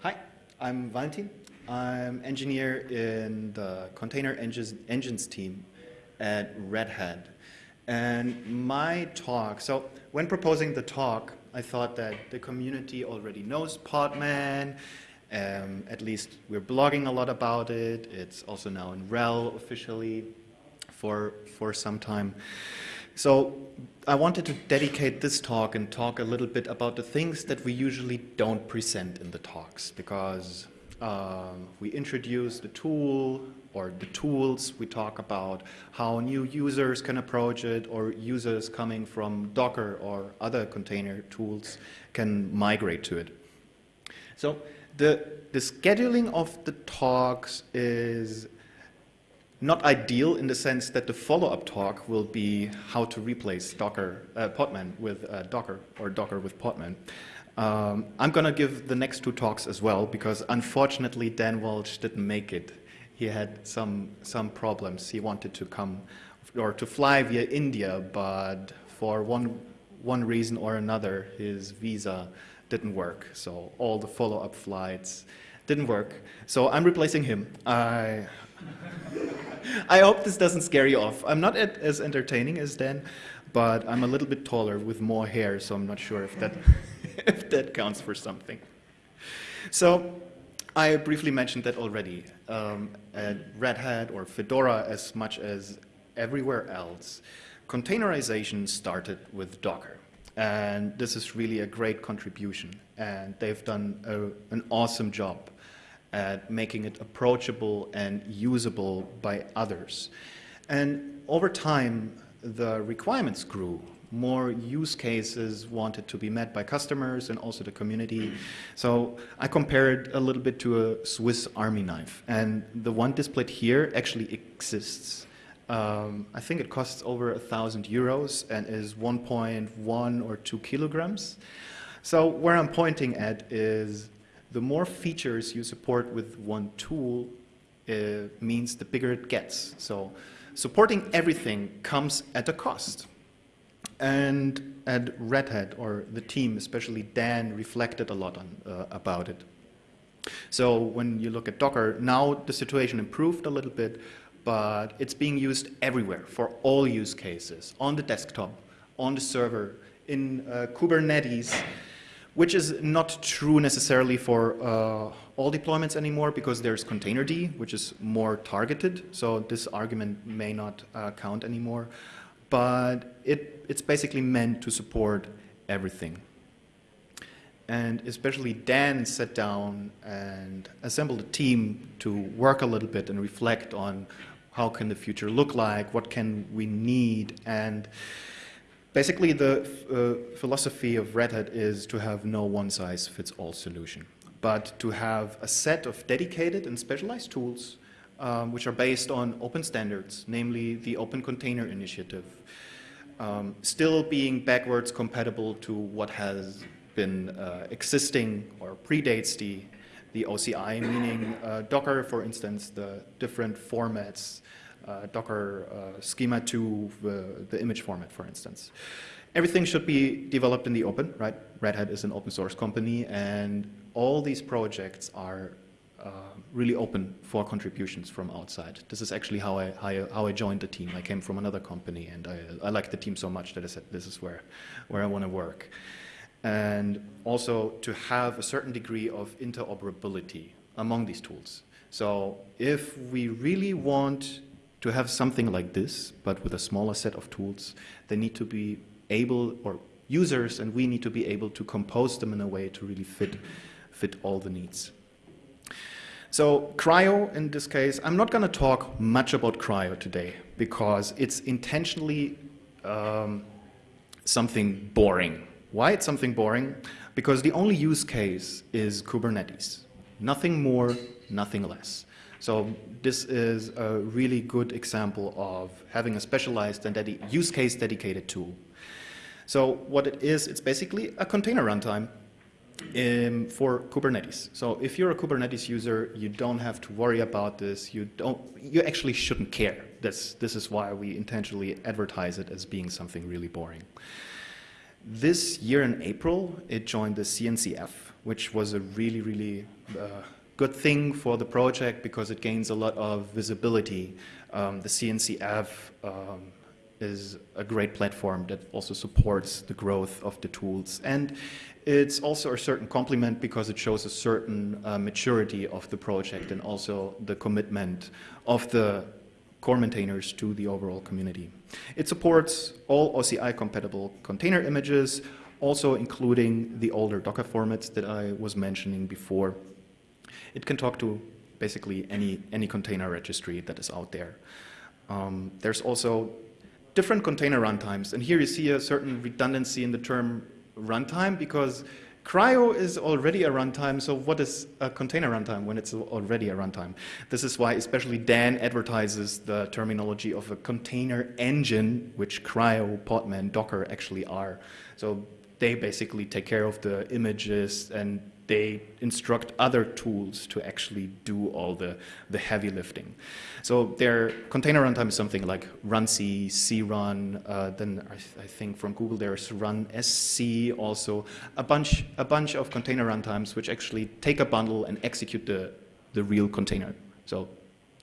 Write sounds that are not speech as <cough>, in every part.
Hi, I'm Valentin. I'm engineer in the container engines, engines team at Red Hat. And my talk, so when proposing the talk, I thought that the community already knows Podman. Um, at least we're blogging a lot about it. It's also now in RHEL officially for, for some time. So I wanted to dedicate this talk and talk a little bit about the things that we usually don't present in the talks because um, we introduce the tool or the tools, we talk about how new users can approach it or users coming from Docker or other container tools can migrate to it. So the, the scheduling of the talks is not ideal in the sense that the follow-up talk will be how to replace Docker, uh, Podman with uh, Docker or Docker with Podman. Um, I'm going to give the next two talks as well because unfortunately Dan Walsh didn't make it. He had some, some problems. He wanted to come or to fly via India, but for one, one reason or another, his visa didn't work. So all the follow-up flights didn't work. So I'm replacing him. I, <laughs> I hope this doesn't scare you off. I'm not as entertaining as Dan, but I'm a little bit taller with more hair, so I'm not sure if that, <laughs> if that counts for something. So I briefly mentioned that already. Um, at Red Hat or Fedora as much as everywhere else, containerization started with Docker. And this is really a great contribution. And they've done a, an awesome job at making it approachable and usable by others. And over time, the requirements grew. More use cases wanted to be met by customers and also the community. So I compared it a little bit to a Swiss army knife. And the one displayed here actually exists. Um, I think it costs over a thousand euros and is 1.1 or 2 kilograms. So where I'm pointing at is the more features you support with one tool uh, means the bigger it gets. So supporting everything comes at a cost. And at Red Hat, or the team, especially Dan, reflected a lot on, uh, about it. So when you look at Docker, now the situation improved a little bit, but it's being used everywhere for all use cases, on the desktop, on the server, in uh, Kubernetes, which is not true necessarily for uh, all deployments anymore because there's containerd, which is more targeted. So this argument may not uh, count anymore. But it, it's basically meant to support everything. And especially Dan sat down and assembled a team to work a little bit and reflect on how can the future look like, what can we need, and Basically, the uh, philosophy of Red Hat is to have no one-size-fits-all solution, but to have a set of dedicated and specialized tools um, which are based on open standards, namely the Open Container Initiative, um, still being backwards compatible to what has been uh, existing or predates the, the OCI, meaning uh, Docker, for instance, the different formats Docker uh, schema to the, the image format, for instance. Everything should be developed in the open, right? Red Hat is an open source company, and all these projects are uh, really open for contributions from outside. This is actually how I, how I, how I joined the team. I came from another company, and I, I like the team so much that I said this is where, where I want to work. And also to have a certain degree of interoperability among these tools. So if we really want to have something like this, but with a smaller set of tools, they need to be able, or users and we need to be able to compose them in a way to really fit, fit all the needs. So CRI-O in this case, I'm not going to talk much about CRI-O today because it's intentionally um, something boring. Why it's something boring? Because the only use case is Kubernetes. Nothing more, nothing less. So this is a really good example of having a specialized and use case dedicated tool. So what it is, it's basically a container runtime um, for Kubernetes. So if you're a Kubernetes user, you don't have to worry about this. You don't. You actually shouldn't care. This this is why we intentionally advertise it as being something really boring. this year in April, it joined the CNCF, which was a really, really uh, good thing for the project because it gains a lot of visibility. Um, the CNCF um, is a great platform that also supports the growth of the tools. And it's also a certain complement because it shows a certain uh, maturity of the project and also the commitment of the core maintainers to the overall community. It supports all OCI compatible container images, also including the older Docker formats that I was mentioning before. It can talk to basically any, any container registry that is out there. Um, there's also different container runtimes, and here you see a certain redundancy in the term runtime because CRI-O is already a runtime, so what is a container runtime when it's already a runtime? This is why especially Dan advertises the terminology of a container engine, which CRI-O, Podman, Docker actually are. So they basically take care of the images and they instruct other tools to actually do all the, the heavy lifting. So their container runtime is something like runc, crun, uh, then I, th I, think from Google there's runsc also, a bunch, a bunch of container runtimes which actually take a bundle and execute the, the real container. So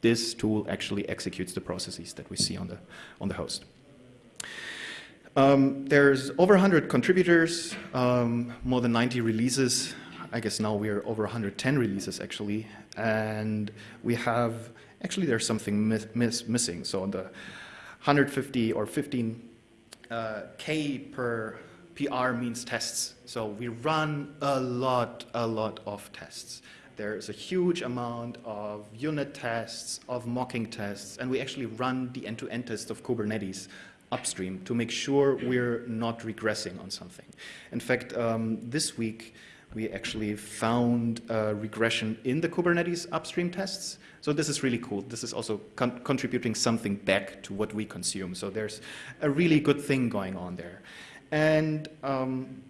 this tool actually executes the processes that we see on the, on the host. Um, there's over 100 contributors, um, more than 90 releases. I guess now we're over 110 releases actually, and we have, actually there's something miss, miss, missing. So on the 150 or 15 uh, K per PR means tests. So we run a lot, a lot of tests. There's a huge amount of unit tests, of mocking tests, and we actually run the end-to-end -end test of Kubernetes upstream to make sure we're not regressing on something. In fact, um, this week, we actually found a regression in the Kubernetes upstream tests. So this is really cool. This is also con contributing something back to what we consume. So there's a really good thing going on there. And um,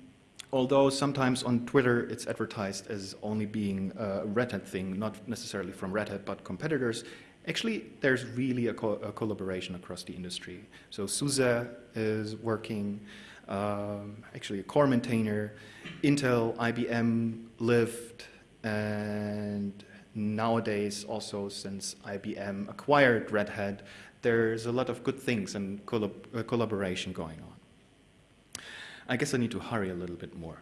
although sometimes on Twitter it's advertised as only being a Red Hat thing, not necessarily from Red Hat, but competitors, actually there's really a, co a collaboration across the industry. So SUSE is working um, actually a core maintainer, Intel, IBM, Lyft, and nowadays also since IBM acquired Red Hat, there's a lot of good things and collab uh, collaboration going on. I guess I need to hurry a little bit more.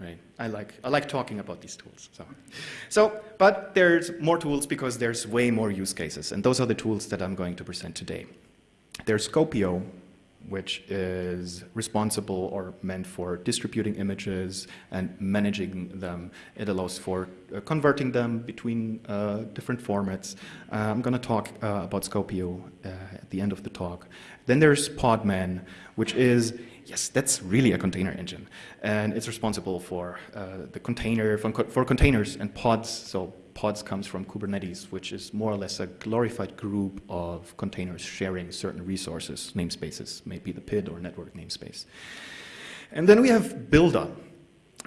Right. I like I like talking about these tools. So, so but there's more tools because there's way more use cases, and those are the tools that I'm going to present today. There's Skopeo, which is responsible or meant for distributing images and managing them. It allows for uh, converting them between uh, different formats. Uh, I'm going to talk uh, about Skopeo uh, at the end of the talk. Then there's Podman, which is, yes, that's really a container engine. And it's responsible for uh, the container, for containers and pods, so pods comes from Kubernetes, which is more or less a glorified group of containers sharing certain resources, namespaces, maybe the PID or network namespace. And then we have Buildah,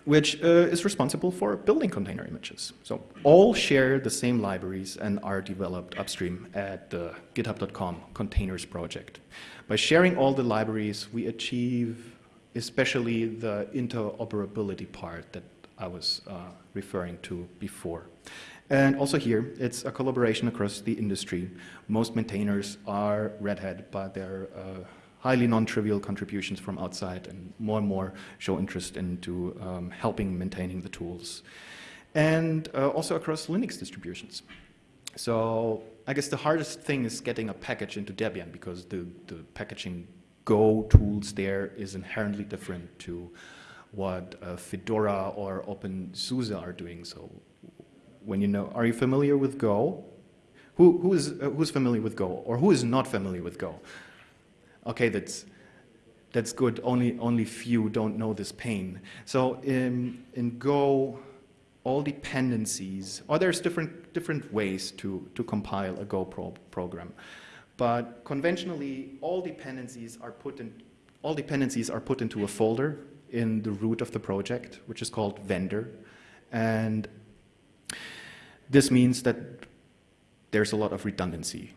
which uh, is responsible for building container images. So all share the same libraries and are developed upstream at the github.com containers project. By sharing all the libraries, we achieve especially the interoperability part that I was uh, referring to before. And also here, it's a collaboration across the industry. Most maintainers are Red Hat, but they're uh, highly non-trivial contributions from outside and more and more show interest into um, helping maintaining the tools. And uh, also across Linux distributions. So I guess the hardest thing is getting a package into Debian because the, the packaging Go tools there is inherently different to what uh, Fedora or OpenSUSE are doing. So when you know, are you familiar with Go? Who, who is, uh, who's familiar with Go? Or who is not familiar with Go? Okay, that's, that's good. Only, only few don't know this pain. So in, in Go, all dependencies, or there's different, different ways to, to compile a Go pro program. But conventionally, all dependencies are put in, all dependencies are put into a folder in the root of the project, which is called vendor. And this means that there's a lot of redundancy.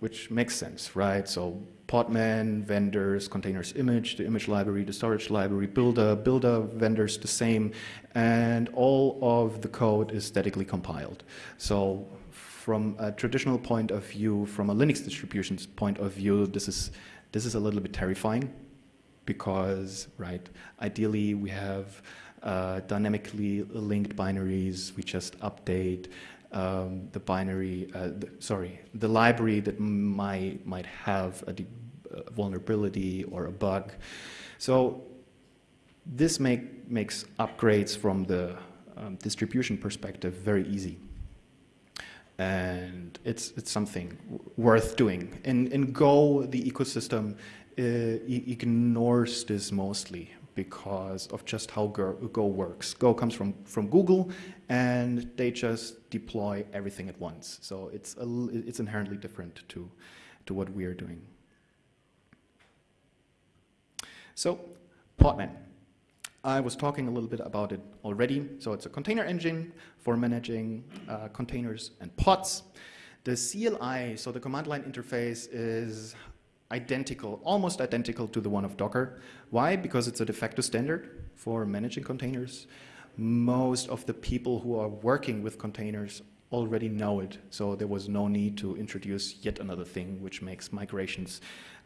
which makes sense, right? So Podman, vendors, containers image, the image library, the storage library, Buildah, Buildah vendors the same, and all of the code is statically compiled. So from a traditional point of view, from a Linux distribution's point of view, this is, this is a little bit terrifying because, right, ideally we have uh, dynamically linked binaries, we just update um, the binary, uh, the, sorry, the library that might, might have a uh, vulnerability or a bug. So this make, makes upgrades from the um, distribution perspective very easy. And it's, it's something worth doing. In, in Go, the ecosystem uh, ignores this mostly because of just how Go works. Go comes from, from Google, and they just deploy everything at once. So it's, a, it's inherently different to, to what we are doing. So Podman. I was talking a little bit about it already. So it's a container engine for managing uh, containers and pods. The CLI, so the command line interface, is identical, almost identical to the one of Docker. Why? Because it's a de facto standard for managing containers. Most of the people who are working with containers already know it, so there was no need to introduce yet another thing which makes migrations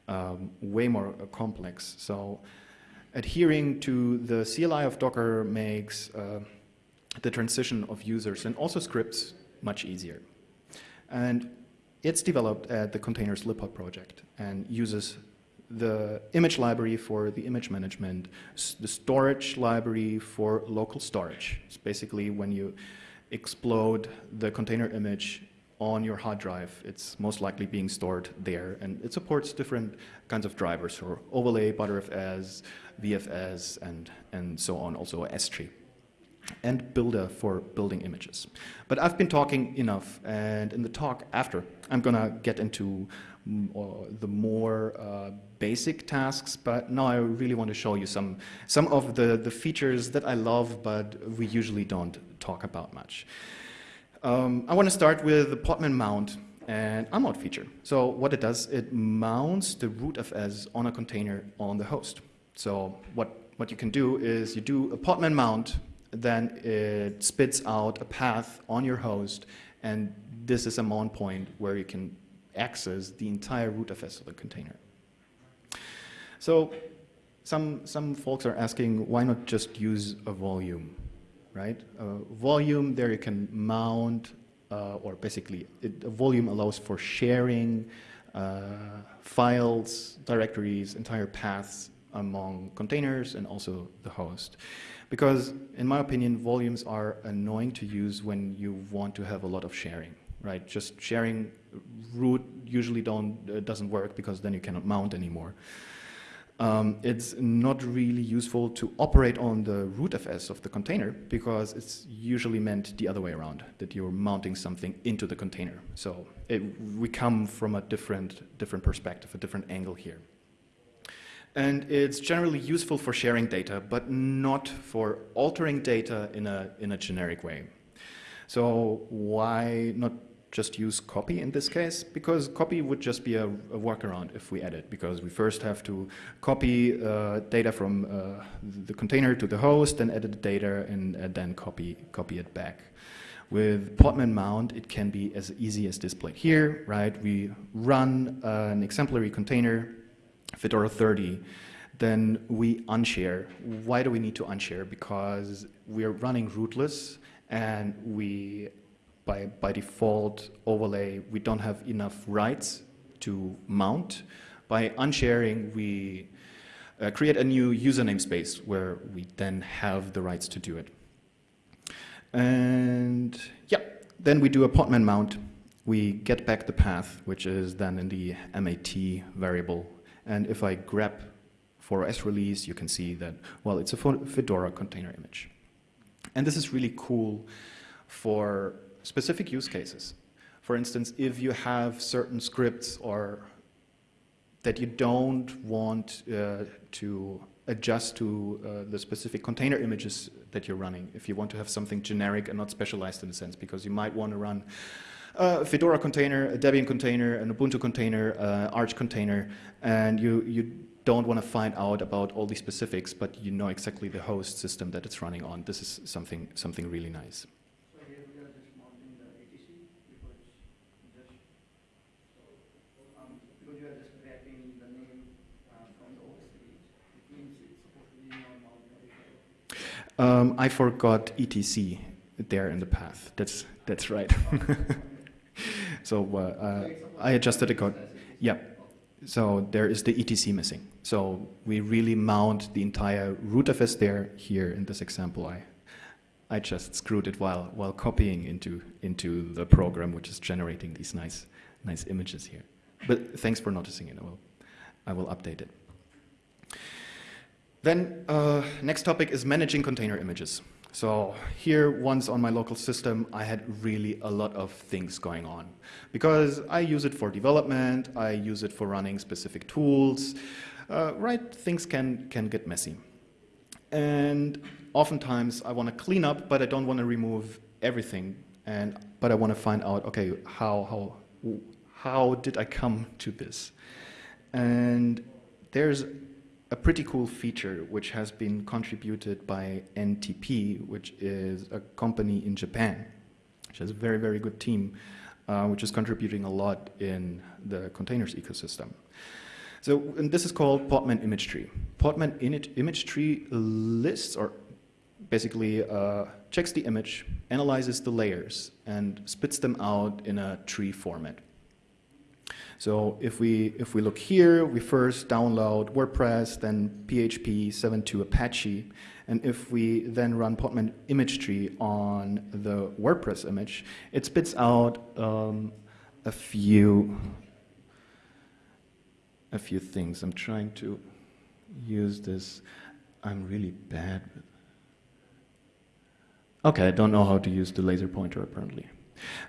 um, way more uh, complex. So adhering to the CLI of Docker makes uh, the transition of users and also scripts much easier. And it's developed at the Containers Libpod project and uses the image library for the image management, the storage library for local storage. It's basically when you explode the container image on your hard drive, it's most likely being stored there. And it supports different kinds of drivers for overlay, Btrfs, VFS, and, and so on, also S-tree and Buildah for building images. But I've been talking enough, and in the talk after, I'm to get into the more uh, basic tasks, but now I really want to show you some, some of the, the features that I love, but we usually don't talk about much. Um, I want to start with the Podman mount and unmount feature. So what it does, it mounts the root rootfs on a container on the host. So what, what you can do is you do a Podman mount then it spits out a path on your host, and this is a mount point where you can access the entire rootfs of the container. So some, some folks are asking, why not just use a volume, right? A volume, there you can mount, uh, or basically, it, a volume allows for sharing uh, files, directories, entire paths among containers and also the host. Because in my opinion, volumes are annoying to use when you want to have a lot of sharing, right? Just sharing root usually don't, uh, doesn't work because then you cannot mount anymore. Um, it's not really useful to operate on the rootfs of the container because it's usually meant the other way around, that you're mounting something into the container. So it, we come from a different, different perspective, a different angle here and it's generally useful for sharing data, but not for altering data in a, in a generic way. So why not just use copy in this case? Because copy would just be a, a workaround if we add it, because we first have to copy uh, data from uh, the container to the host, then edit the data, and then copy, copy it back. With Podman mount, it can be as easy as displayed here, right? We run an exemplary container Fedora 30, then we unshare. Why do we need to unshare? Because we're running rootless and we, by, by default overlay, we don't have enough rights to mount. By unsharing, we uh, create a new user namespace where we then have the rights to do it. And yeah, then we do a podman mount. We get back the path, which is then in the MAT variable and if I grab for S release, you can see that, well, it's a Fedora container image. And this is really cool for specific use cases. For instance, if you have certain scripts or that you don't want uh, to adjust to uh, the specific container images that you're running, if you want to have something generic and not specialized in a sense, because you might want to run a Fedora container, a Debian container, an Ubuntu container, uh, Arch container, and you, you don't want to find out about all the specifics, but you know exactly the host system that it's running on. This is something, something really nice. Uh. Um, I forgot etc there in the path. That's that's right. <laughs> so uh, uh, I adjusted the code. Yeah. So there is the etc missing. So we really mount the entire rootfs there. Here in this example, I I just screwed it while while copying into into the program, which is generating these nice nice images here. But thanks for noticing it. I will I will update it. Then uh, next topic is managing container images. So here, once on my local system, I had really a lot of things going on. Because I use it for development, I use it for running specific tools, uh, right? Things can, can get messy. And oftentimes I want to clean up, but I don't want to remove everything. And, but I want to find out, okay, how, how, how did I come to this? And there's a pretty cool feature which has been contributed by NTT, which is a company in Japan, which has a very, very good team, uh, which is contributing a lot in the containers ecosystem. So, and this is called Podman Image Tree. Podman Image Tree lists or basically uh, checks the image, analyzes the layers, and spits them out in a tree format. So if we, if we look here, we first download WordPress, then PHP 7.2 Apache, and if we then run Podman image tree on the WordPress image, it spits out um, a few a few things. I'm trying to use this. I'm really bad with. Okay, I don't know how to use the laser pointer apparently.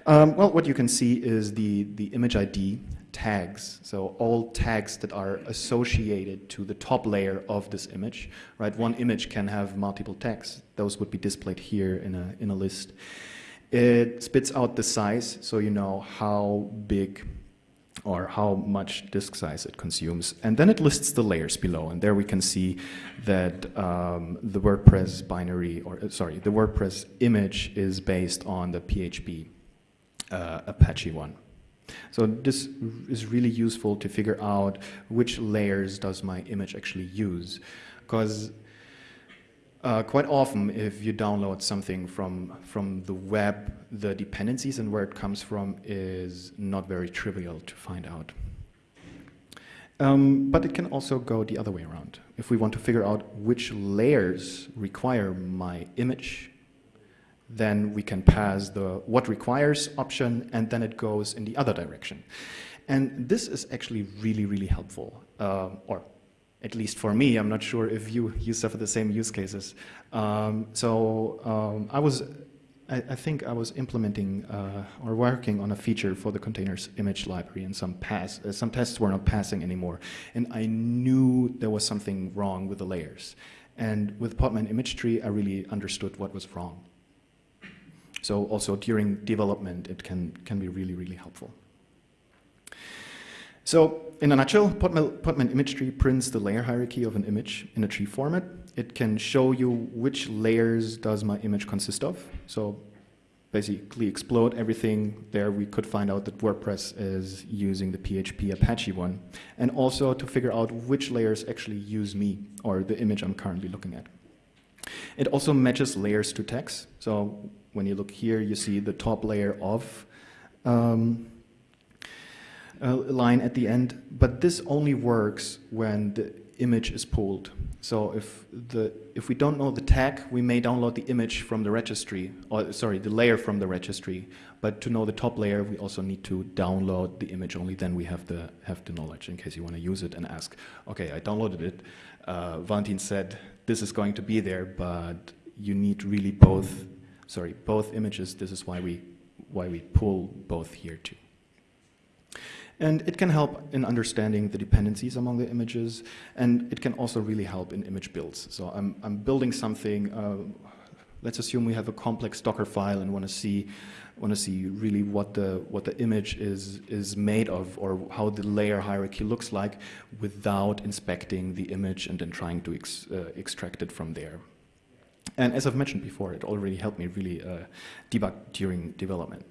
Um, well, what you can see is the, the image ID tags. So all tags that are associated to the top layer of this image, right? One image can have multiple tags. Those would be displayed here in a, in a list. It spits out the size, so you know how big or how much disk size it consumes. And then it lists the layers below. And there we can see that um, the WordPress binary, or uh, sorry, the WordPress image is based on the PHP uh, Apache one. So this is really useful to figure out which layers does my image actually use. Because uh, quite often, if you download something from, from the web, the dependencies and where it comes from is not very trivial to find out. Um, but it can also go the other way around. If we want to figure out which layers require my image, then we can pass the what requires option, and then it goes in the other direction. And this is actually really, really helpful, uh, or at least for me, I'm not sure if you, you suffer the same use cases. Um, so um, I was, I, I, think I was implementing uh, or working on a feature for the containers image library and some pass, uh, some tests were not passing anymore. And I knew there was something wrong with the layers. And with Podman image tree, I really understood what was wrong. So also during development, it can, can be really, really helpful. So in a nutshell, Podman, Podman image tree prints the layer hierarchy of an image in a tree format. It can show you which layers does my image consist of. So basically explode everything there. We could find out that WordPress is using the PHP Apache one. And also to figure out which layers actually use me or the image I'm currently looking at. It also matches layers to text. So when you look here, you see the top layer of um, a line at the end, but this only works when the image is pulled. So if the if we don't know the tag, we may download the image from the registry, or sorry, the layer from the registry. But to know the top layer, we also need to download the image. Only then we have the have the knowledge in case you want to use it and ask, okay, I downloaded it. Uh, Valentin said this is going to be there, but you need really both. Sorry, both images. This is why we why we pull both here too. And it can help in understanding the dependencies among the images, and it can also really help in image builds. So I'm, I'm building something, uh, let's assume we have a complex Docker file and want to see want to see really what the what the image is is made of or how the layer hierarchy looks like without inspecting the image and then trying to ex, uh, extract it from there. And as I've mentioned before, it already helped me really uh, debug during development.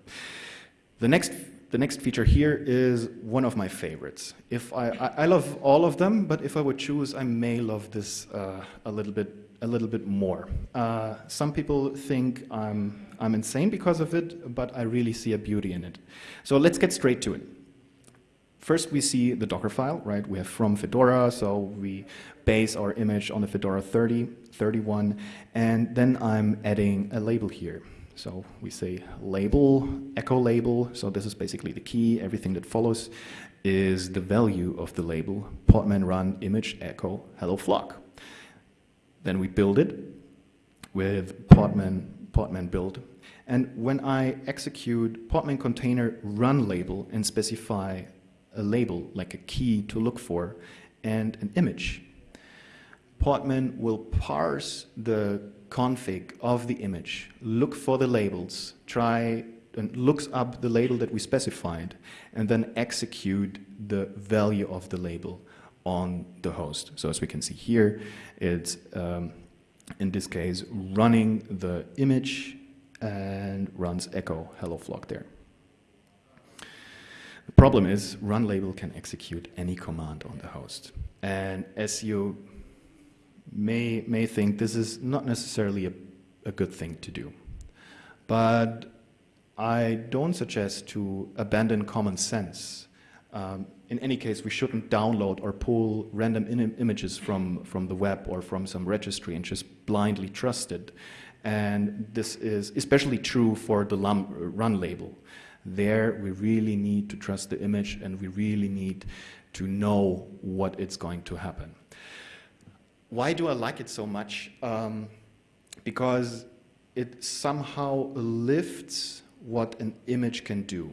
The next the next feature here is one of my favorites. If I, I, I love all of them, but if I would choose, I may love this uh, a little bit a little bit more. Uh, some people think I'm, I'm insane because of it, but I really see a beauty in it. So let's get straight to it. First, we see the Docker file, right? We have from Fedora, so we base our image on the Fedora 30, 31, and then I'm adding a label here. So we say label, echo label, so this is basically the key. Everything that follows is the value of the label, podman run image echo hello flock. Then we build it with podman, podman build. And when I execute podman container run label and specify a label, like a key to look for, and an image, Podman will parse the config of the image, look for the labels, try and looks up the label that we specified, and then execute the value of the label on the host. So as we can see here, it's um, in this case running the image and runs echo hello flock there. The problem is run label can execute any command on the host. And as you may, may think this is not necessarily a, a good thing to do. But I don't suggest to abandon common sense. Um, in any case, we shouldn't download or pull random images from, from the web or from some registry and just blindly trust it. And this is especially true for the run label. There, we really need to trust the image and we really need to know what it's going to happen. Why do I like it so much? Um, because it somehow lifts what an image can do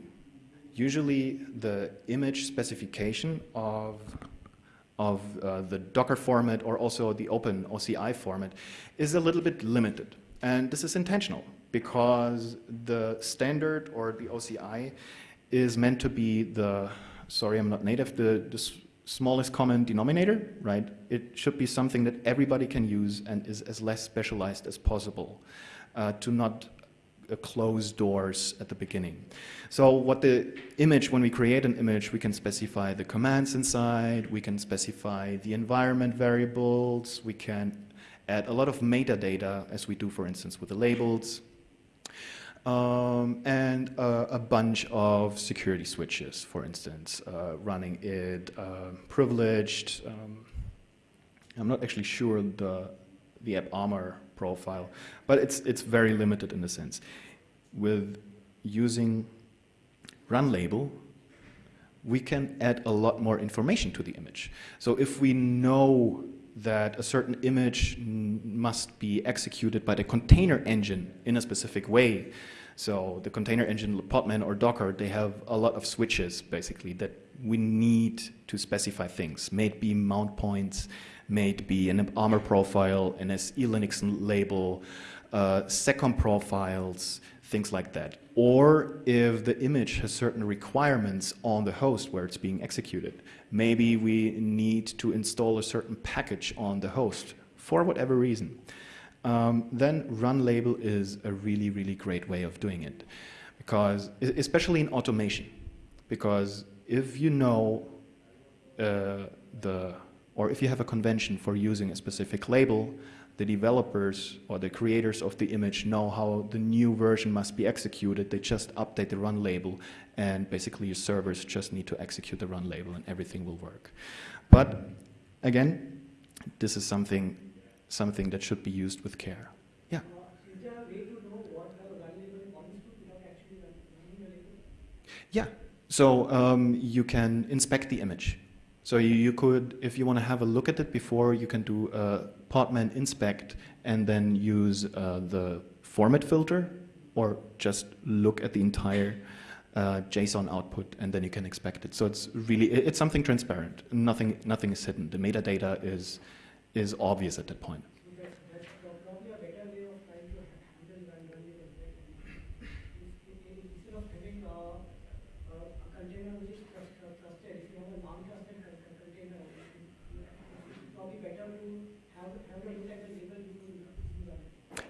usually the image specification of, of uh, the Docker format or also the open OCI format is a little bit limited. And this is intentional because the standard or the OCI is meant to be the, sorry I'm not native, the, the smallest common denominator, right? It should be something that everybody can use and is as less specialized as possible uh, to not uh, closed doors at the beginning. So what the image, when we create an image, we can specify the commands inside, we can specify the environment variables, we can add a lot of metadata, as we do, for instance, with the labels, um, and uh, a bunch of security switches, for instance, uh, running it uh, privileged. Um, I'm not actually sure the, the AppArmor profile, but it's, it's very limited in a sense. With using run label, we can add a lot more information to the image. So if we know that a certain image must be executed by the container engine in a specific way, so the container engine, Podman or Docker, they have a lot of switches basically that we need to specify things, may it be mount points, may it be an armor profile, an SELinux label, uh, seccomp profiles, things like that. Or if the image has certain requirements on the host where it's being executed, maybe we need to install a certain package on the host for whatever reason. Um, then run label is a really, really great way of doing it. Because, especially in automation, because if you know uh, the or if you have a convention for using a specific label, the developers or the creators of the image know how the new version must be executed. They just update the run label and basically your servers just need to execute the run label and everything will work. But again, this is something, something that should be used with care. Yeah? Yeah, so um, you can inspect the image. So you, you, could, if you want to have a look at it before, you can do a Podman inspect and then use uh, the format filter or just look at the entire uh, JSON output and then you can expect it. So it's really, it's something transparent. Nothing, nothing is hidden. The metadata is, is obvious at that point.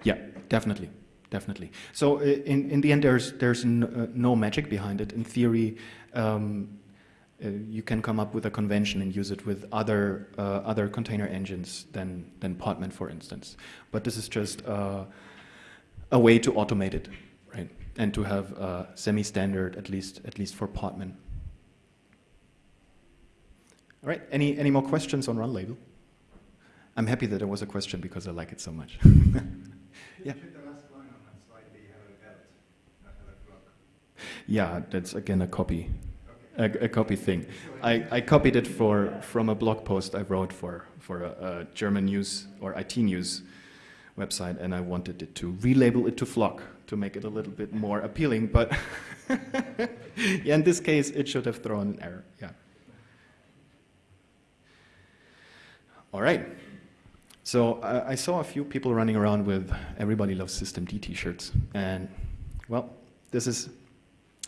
Yeah, definitely, definitely. So uh, in in the end, there's there's no, uh, no magic behind it. In theory, um, uh, you can come up with a convention and use it with other, uh, other container engines than, than Podman, for instance. But this is just uh, a way to automate it, right? And to have uh, semi-standard, at least, at least for Podman. All right, any, any more questions on Run Label? I'm happy that there was a question because I like it so much. <laughs> Yeah. Should the last line on that slide be hello belt, not hello flock? Yeah, that's again a copy. A, a copy thing. I, I copied it for from a blog post I wrote for for a, a German news or IT news website, and I wanted it to relabel it to Flock to make it a little bit more appealing. But <laughs> yeah, in this case, it should have thrown an error. Yeah. All right. So I, I saw a few people running around with "Everybody loves systemd" T-shirts, and well, this is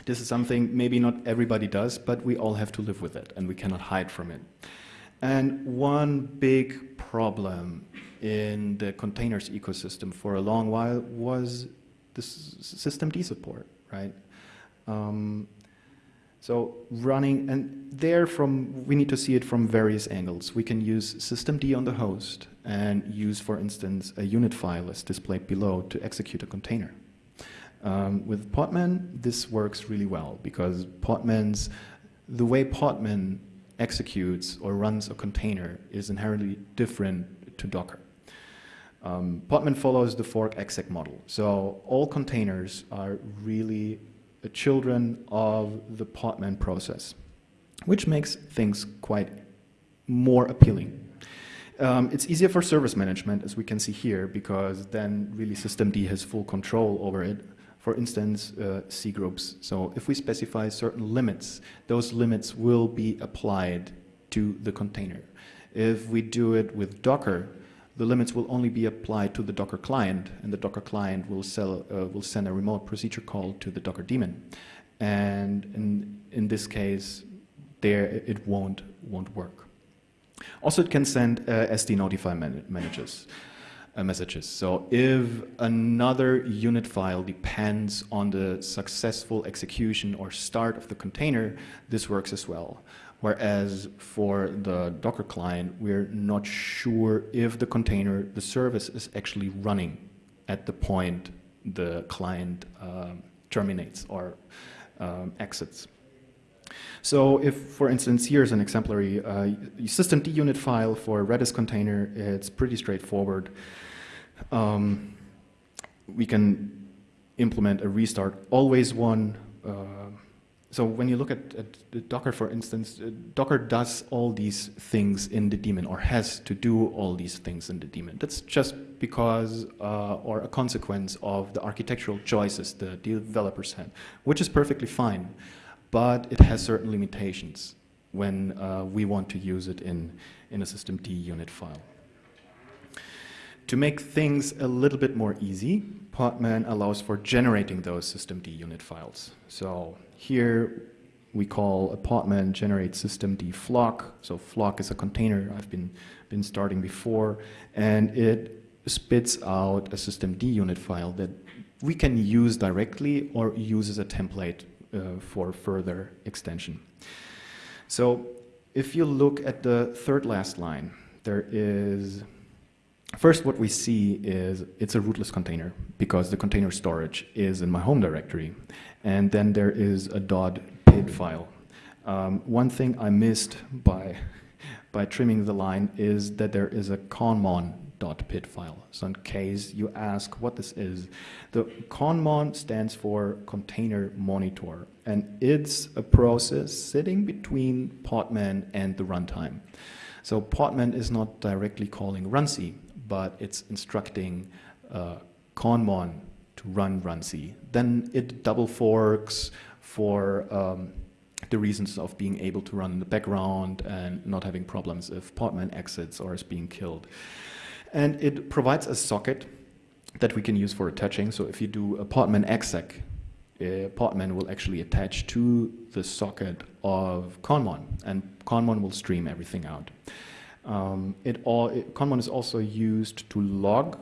this is something maybe not everybody does, but we all have to live with it, and we cannot hide from it. And one big problem in the containers ecosystem for a long while was the systemd support, right? Um, so running, and there from, we need to see it from various angles. We can use systemd on the host and use, for instance, a unit file as displayed below to execute a container. Um, with Podman, this works really well because Podman's, the way Podman executes or runs a container is inherently different to Docker. Um, Podman follows the fork exec model. So all containers are really children of the Podman process, which makes things quite more appealing. Um, it's easier for service management, as we can see here, because then really systemd has full control over it. For instance, uh, cgroups. So if we specify certain limits, those limits will be applied to the container. If we do it with Docker, the limits will only be applied to the Docker client, and the Docker client will, sell, uh, will send a remote procedure call to the Docker daemon. And in, in this case, there it won't, won't work. Also, it can send uh, SD notify man manages, uh, messages. So if another unit file depends on the successful execution or start of the container, this works as well. Whereas for the Docker client, we're not sure if the container, the service is actually running at the point the client um, terminates or um, exits. So if, for instance, here's an exemplary uh, systemd unit file for a Redis container, it's pretty straightforward. Um, we can implement a restart always one. Uh, so when you look at, at Docker, for instance, uh, Docker does all these things in the daemon or has to do all these things in the daemon. That's just because uh, or a consequence of the architectural choices the developers had, which is perfectly fine but it has certain limitations when uh, we want to use it in, in a systemd unit file. To make things a little bit more easy, Podman allows for generating those systemd unit files. So here we call a Podman generate systemd flock. So flock is a container I've been, been starting before, and it spits out a systemd unit file that we can use directly or use as a template for further extension. So if you look at the third last line, there is, first what we see is it's a rootless container because the container storage is in my home directory. And then there is a dot .pid file. Um, one thing I missed by, <laughs> by trimming the line is that there is a conmon .pid file. So in case you ask what this is, the conmon stands for container monitor, and it's a process sitting between Podman and the runtime. So Podman is not directly calling runc, but it's instructing uh, conmon to run runc. Then it double forks for um, the reasons of being able to run in the background and not having problems if Podman exits or is being killed. And it provides a socket that we can use for attaching. So if you do a Podman exec, uh, Podman will actually attach to the socket of Conmon, and Conmon will stream everything out. Um, it all it, Conmon is also used to log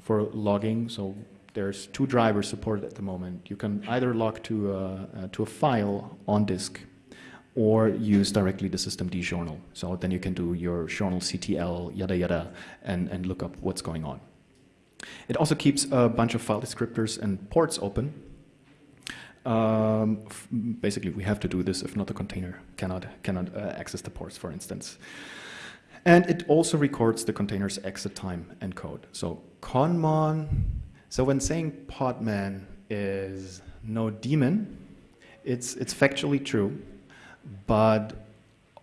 for logging. So there's two drivers supported at the moment. You can either log to a, uh, to a file on disk or use directly the systemd journal. So then you can do your journalctl, yada yada, and, and look up what's going on. It also keeps a bunch of file descriptors and ports open. Um, basically, we have to do this if not the container cannot, cannot uh, access the ports, for instance. And it also records the container's exit time and code. So conmon, so when saying podman is no daemon, it's, it's factually true, but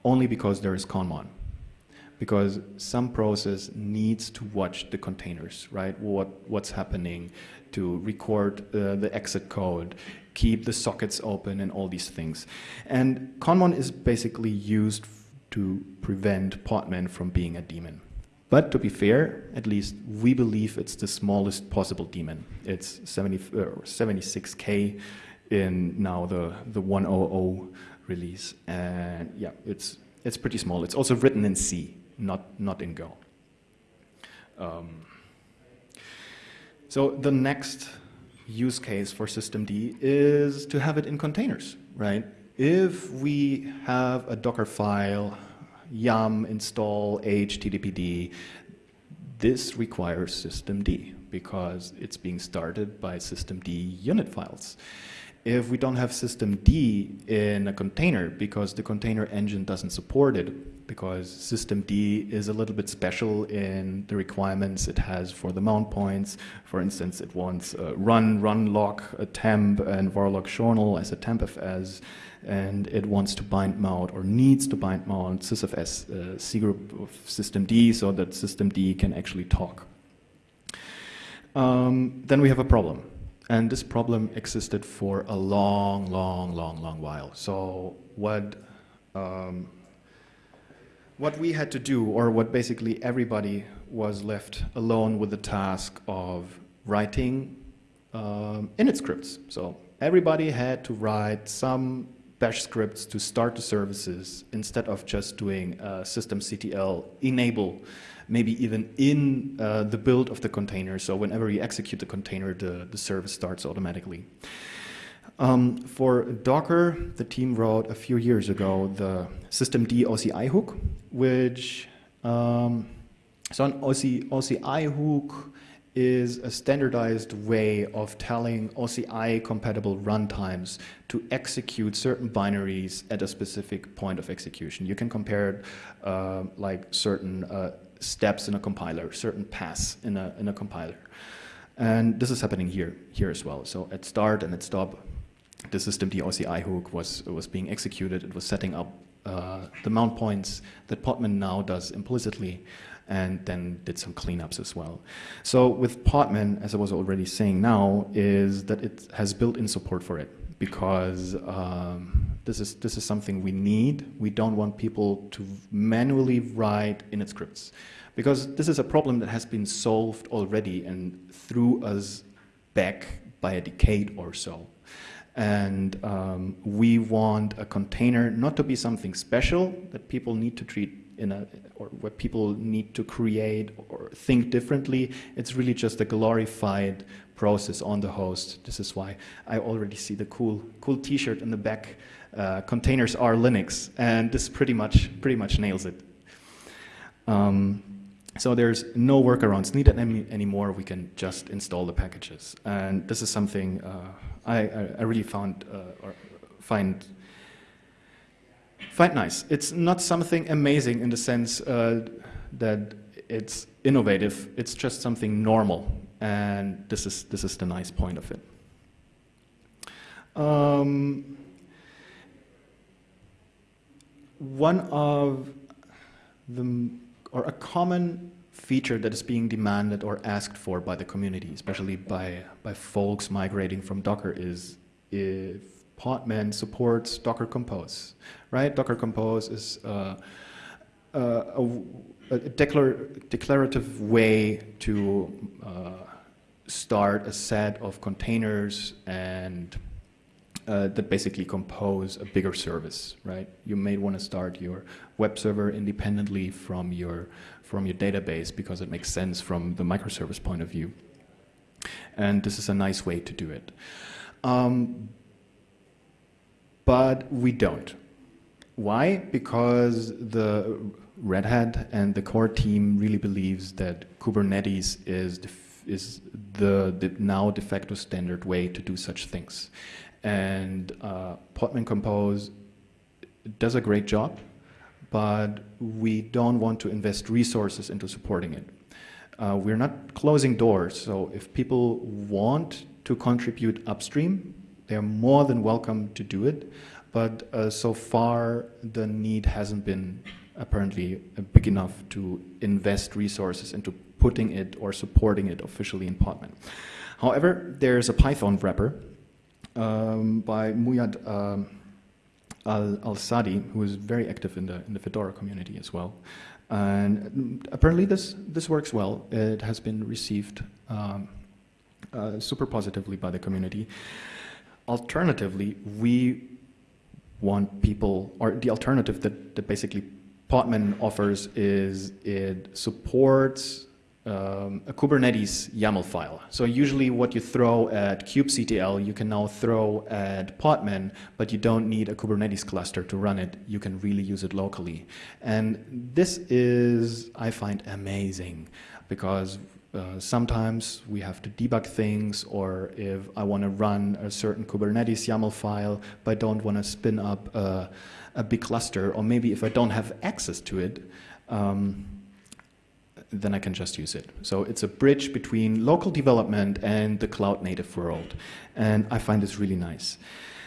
only because there is conmon. Because some process needs to watch the containers, right? What, what's happening to record uh, the exit code, keep the sockets open and all these things. And conmon is basically used to prevent Podman from being a daemon. But to be fair, at least we believe it's the smallest possible daemon. It's 70, uh, 76k in now the, the 100 release. And yeah, it's, it's pretty small. It's also written in C, not, not in Go. Um, so the next use case for systemd is to have it in containers, right? If we have a Docker file yum install httpd, this requires systemd because it's being started by systemd unit files. If we don't have systemd in a container because the container engine doesn't support it, because systemd is a little bit special in the requirements it has for the mount points. For instance, it wants run, run lock, a temp, and varlock journal as a tempfs and it wants to bind mount or needs to bind mount sysfs uh, C group of systemd so that systemd can actually talk. Um, then we have a problem. And this problem existed for a long, long, long, long while. So what, um, what we had to do, or what basically everybody was left alone with the task of writing um, init scripts. So everybody had to write some bash scripts to start the services instead of just doing uh, systemctl enable, maybe even in uh, the build of the container. So whenever you execute the container, the, the service starts automatically. Um, for Docker, the team wrote a few years ago the systemd OCI hook, which um, so an OC, OCI hook is a standardized way of telling OCI compatible runtimes to execute certain binaries at a specific point of execution. You can compare uh, like certain uh, steps in a compiler, certain paths in a, in a compiler. And this is happening here, here as well. So at start and at stop, the systemd OCI hook was, was being executed. It was setting up uh, the mount points that Podman now does implicitly and then did some cleanups as well. So with Podman, as I was already saying now, is that it has built-in support for it because um, this is this is something we need. We don't want people to manually write init scripts because this is a problem that has been solved already and threw us back by a decade or so. And um, we want a container not to be something special that people need to treat in a, or where people need to create or think differently. It's really just a glorified process on the host. This is why I already see the cool, cool T-shirt in the back. Uh, containers are Linux, and this pretty much, pretty much nails it. Um, so there's no workarounds needed any, anymore. We can just install the packages, and this is something uh, I, I, really found uh, find find nice. It's not something amazing in the sense uh, that it's innovative. It's just something normal, and this is this is the nice point of it. Um, one of the or a common feature that is being demanded or asked for by the community, especially by by folks migrating from Docker, is if Podman supports Docker Compose, right? Docker Compose is uh, uh, a, a declar declarative way to uh, start a set of containers and uh, that basically compose a bigger service, right? You may want to start your web server independently from your from your database because it makes sense from the microservice point of view. And this is a nice way to do it. Um, but we don't. Why? Because the Red Hat and the core team really believes that Kubernetes is the, is the, the now de facto standard way to do such things. And uh, Podman Compose does a great job, but we don't want to invest resources into supporting it. Uh, we're not closing doors, so if people want to contribute upstream, they're more than welcome to do it, but uh, so far the need hasn't been apparently big enough to invest resources into putting it or supporting it officially in Podman. However, there's a Python wrapper um, by Muayyad um, Al-Sadi, who is very active in the, in the Fedora community as well. And apparently this, this works well. It has been received um, uh, super positively by the community. Alternatively, we want people, or the alternative that, that basically Podman offers is it supports um, a Kubernetes YAML file. So usually what you throw at kubectl, you can now throw at Podman, but you don't need a Kubernetes cluster to run it. You can really use it locally. And this is, I find, amazing because uh, sometimes we have to debug things or if I want to run a certain Kubernetes YAML file but I don't want to spin up a, a, big cluster or maybe if I don't have access to it um, then I can just use it. So it's a bridge between local development and the cloud native world and I find this really nice.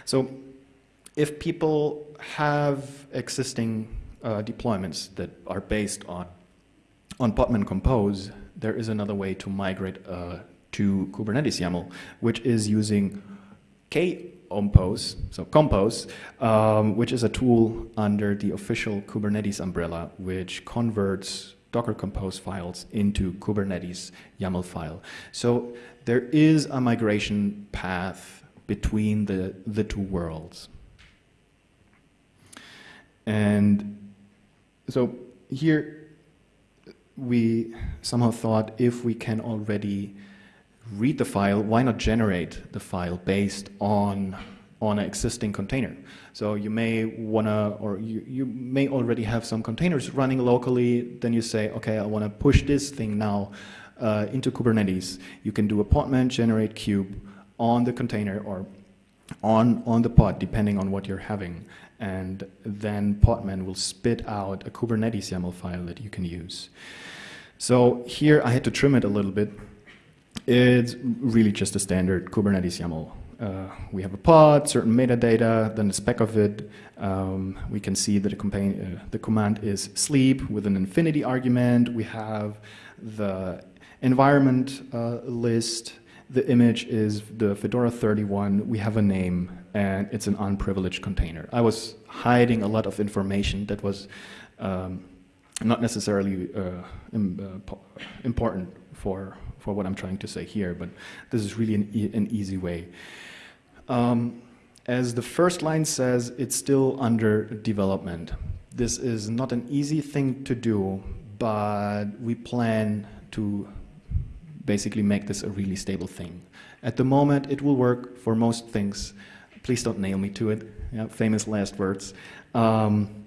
So if people have existing uh, deployments that are based on on Podman Compose, there is another way to migrate uh, to Kubernetes YAML, which is using Kompose, so Compose, um, which is a tool under the official Kubernetes umbrella, which converts Docker Compose files into Kubernetes YAML file. So there is a migration path between the, the two worlds. And so here we somehow thought if we can already read the file, why not generate the file based on on an existing container. So you may wanna, or you, you may already have some containers running locally, then you say, okay, I wanna push this thing now uh, into Kubernetes. You can do a podman generate kube on the container or on, on the pod, depending on what you're having. And then Podman will spit out a Kubernetes YAML file that you can use. So here I had to trim it a little bit. It's really just a standard Kubernetes YAML. Uh, we have a pod, certain metadata, then the spec of it. Um, we can see that the, uh, the, command is sleep with an infinity argument. We have the environment uh, list. The image is the Fedora 31. We have a name, and it's an unprivileged container. I was hiding a lot of information that was um, not necessarily uh, Im, uh, important for, for what I'm trying to say here, but this is really an, e an easy way. Um, as the first line says, it's still under development. This is not an easy thing to do, but we plan to basically make this a really stable thing. At the moment, it will work for most things. Please don't nail me to it. Yeah, famous last words. Um,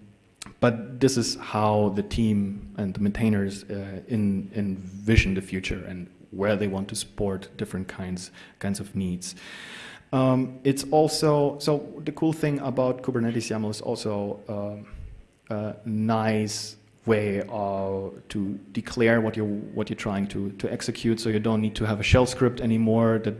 but this is how the team and the maintainers uh, in, envision the future and where they want to support different kinds, kinds of needs. Um, it's also, so the cool thing about Kubernetes YAML is also um, a nice way uh, to declare what you're, what you're trying to, to execute so you don't need to have a shell script anymore that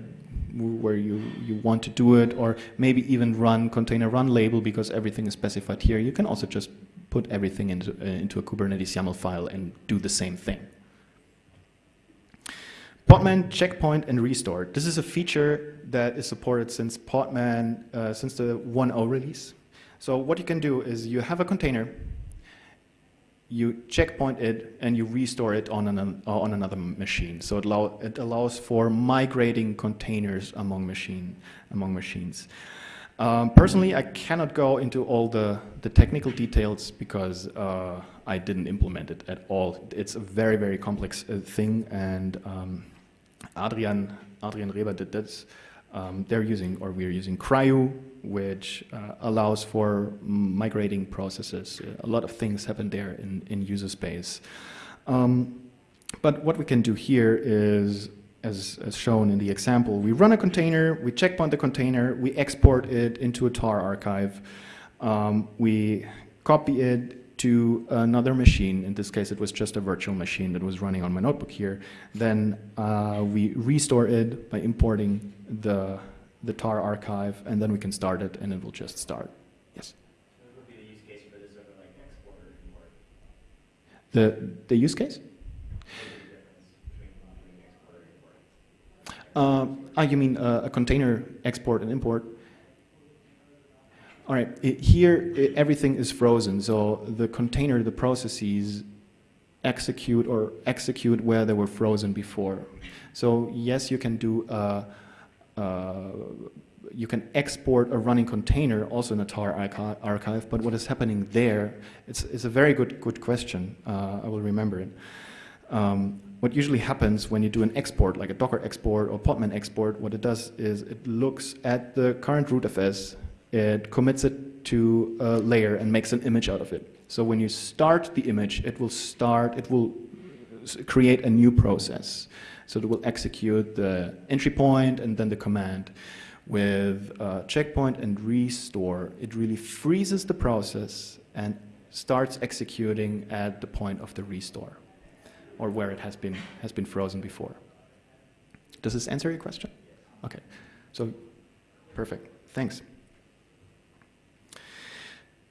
where you, you want to do it or maybe even run container run label because everything is specified here. You can also just put everything into, uh, into a Kubernetes YAML file and do the same thing. Podman checkpoint and restore. This is a feature that is supported since Podman, uh, since the 1.0 release. So what you can do is you have a container, you checkpoint it, and you restore it on, an, uh, on another machine. So it, allow, it allows for migrating containers among, machine, among machines. Um, personally, I cannot go into all the, the technical details because uh, I didn't implement it at all. It's a very, very complex uh, thing, and um, Adrian, Adrian Reber did this. Um, they're using, or we're using CRIU, which uh, allows for migrating processes. A lot of things happen there in, in user space. Um, but what we can do here is, as, as shown in the example, we run a container, we checkpoint the container, we export it into a tar archive, um, we copy it to another machine. In this case, it was just a virtual machine that was running on my notebook here. Then uh, we restore it by importing the, the tar archive, and then we can start it, and it will just start. Yes. Would be the use case for this over like export or import? The, the use case? What is the difference between doing export or import? Uh, ah, you mean uh, a container export and import? All right, i- here i everything is frozen, so the container, the processes execute or execute where they were frozen before. So yes, you can do, uh, uh, you can export a running container also in a tar archi- archive, but what is happening there, it's, it's a very good, good question, uh, I will remember it. Um, what usually happens when you do an export, like a Docker export or Podman export, what it does is it looks at the current rootfs, it commits it to a layer and makes an image out of it. So when you start the image, it will start, it will create a new process. So it will execute the entry point and then the command. With checkpoint and restore, it really freezes the process and starts executing at the point of the restore or where it has been, has been frozen before. Does this answer your question? Okay, so perfect, thanks.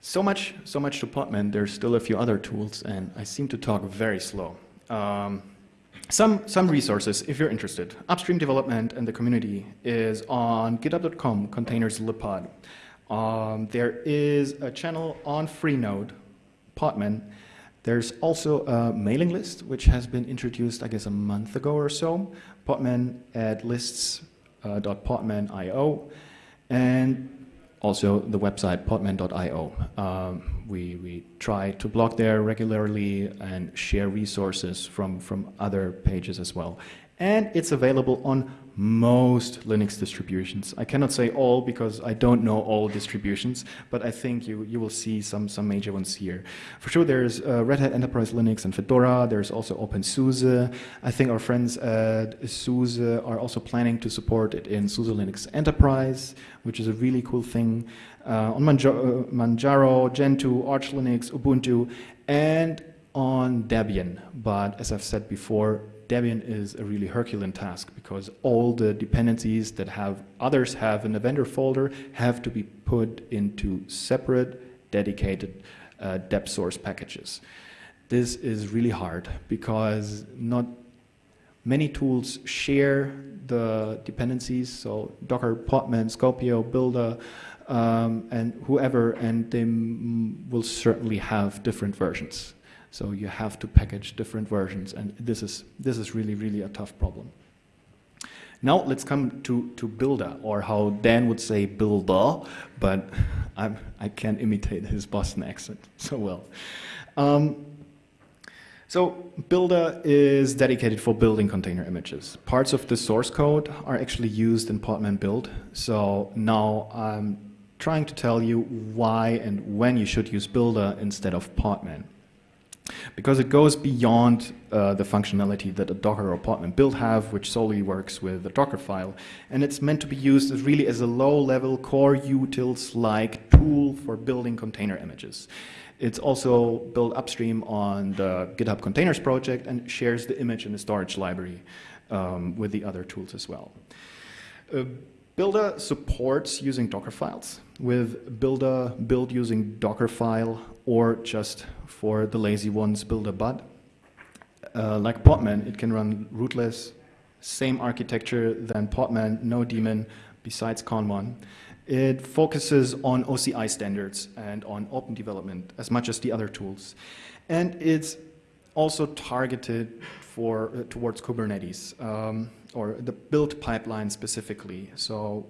So much, so much to Podman. There's still a few other tools, and I seem to talk very slow. Um, some, some resources, if you're interested. Upstream development and the community is on github.com, containers libpod. Um, there is a channel on Freenode, Podman. There's also a mailing list, which has been introduced, I guess, a month ago or so, podman at lists.podman.io. And also the website podman.io. Um, we, we try to blog there regularly and share resources from, from other pages as well. And it's available on most Linux distributions. I cannot say all because I don't know all distributions, but I think you, you will see some, some major ones here. For sure, there's uh, Red Hat Enterprise Linux and Fedora. There's also OpenSUSE. I think our friends at SUSE are also planning to support it in SUSE Linux Enterprise, which is a really cool thing. Uh, on Manjaro, uh, Manjaro, Gentoo, Arch Linux, Ubuntu, and on Debian. But as I've said before, Debian is a really Herculean task because all the dependencies that have others have in the vendor folder have to be put into separate, dedicated uh, dep source packages. This is really hard because not many tools share the dependencies. So Docker, Podman, Skopeo, Buildah, um, and whoever, and they will certainly have different versions. So you have to package different versions, and this is, this is really, really a tough problem. Now let's come to, to Buildah, or how Dan would say Buildah, but <laughs> I'm, I can't imitate his Boston accent <laughs> so well. Um, so Buildah is dedicated for building container images. Parts of the source code are actually used in Podman build. So now I'm trying to tell you why and when you should use Buildah instead of Podman because it goes beyond uh, the functionality that a Docker or Podman build have, which solely works with a Docker file. And it's meant to be used as really as a low-level core utils-like tool for building container images. It's also built upstream on the GitHub Containers project and shares the image in the storage library um, with the other tools as well. Uh, Buildah supports using Docker files with Buildah build using Dockerfile or just for the lazy ones, Buildah bud. Uh, like Podman, it can run rootless, same architecture than Podman, no daemon besides Conmon. It focuses on OCI standards and on open development as much as the other tools. And it's also targeted for, uh, towards Kubernetes. Um, or the build pipeline specifically. So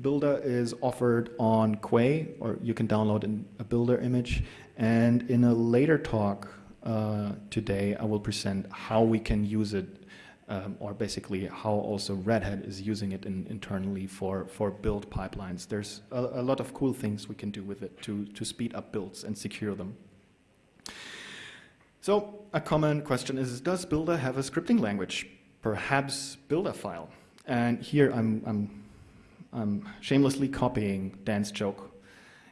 Buildah is offered on Quay, or you can download in a Buildah image. And in a later talk uh, today, I will present how we can use it, um, or basically how also Red Hat is using it in, internally for, for build pipelines. There's a, a lot of cool things we can do with it to, to speed up builds and secure them. So a common question is, does Buildah have a scripting language? Perhaps Buildah file. And here I'm, I'm, I'm shamelessly copying Dan's joke.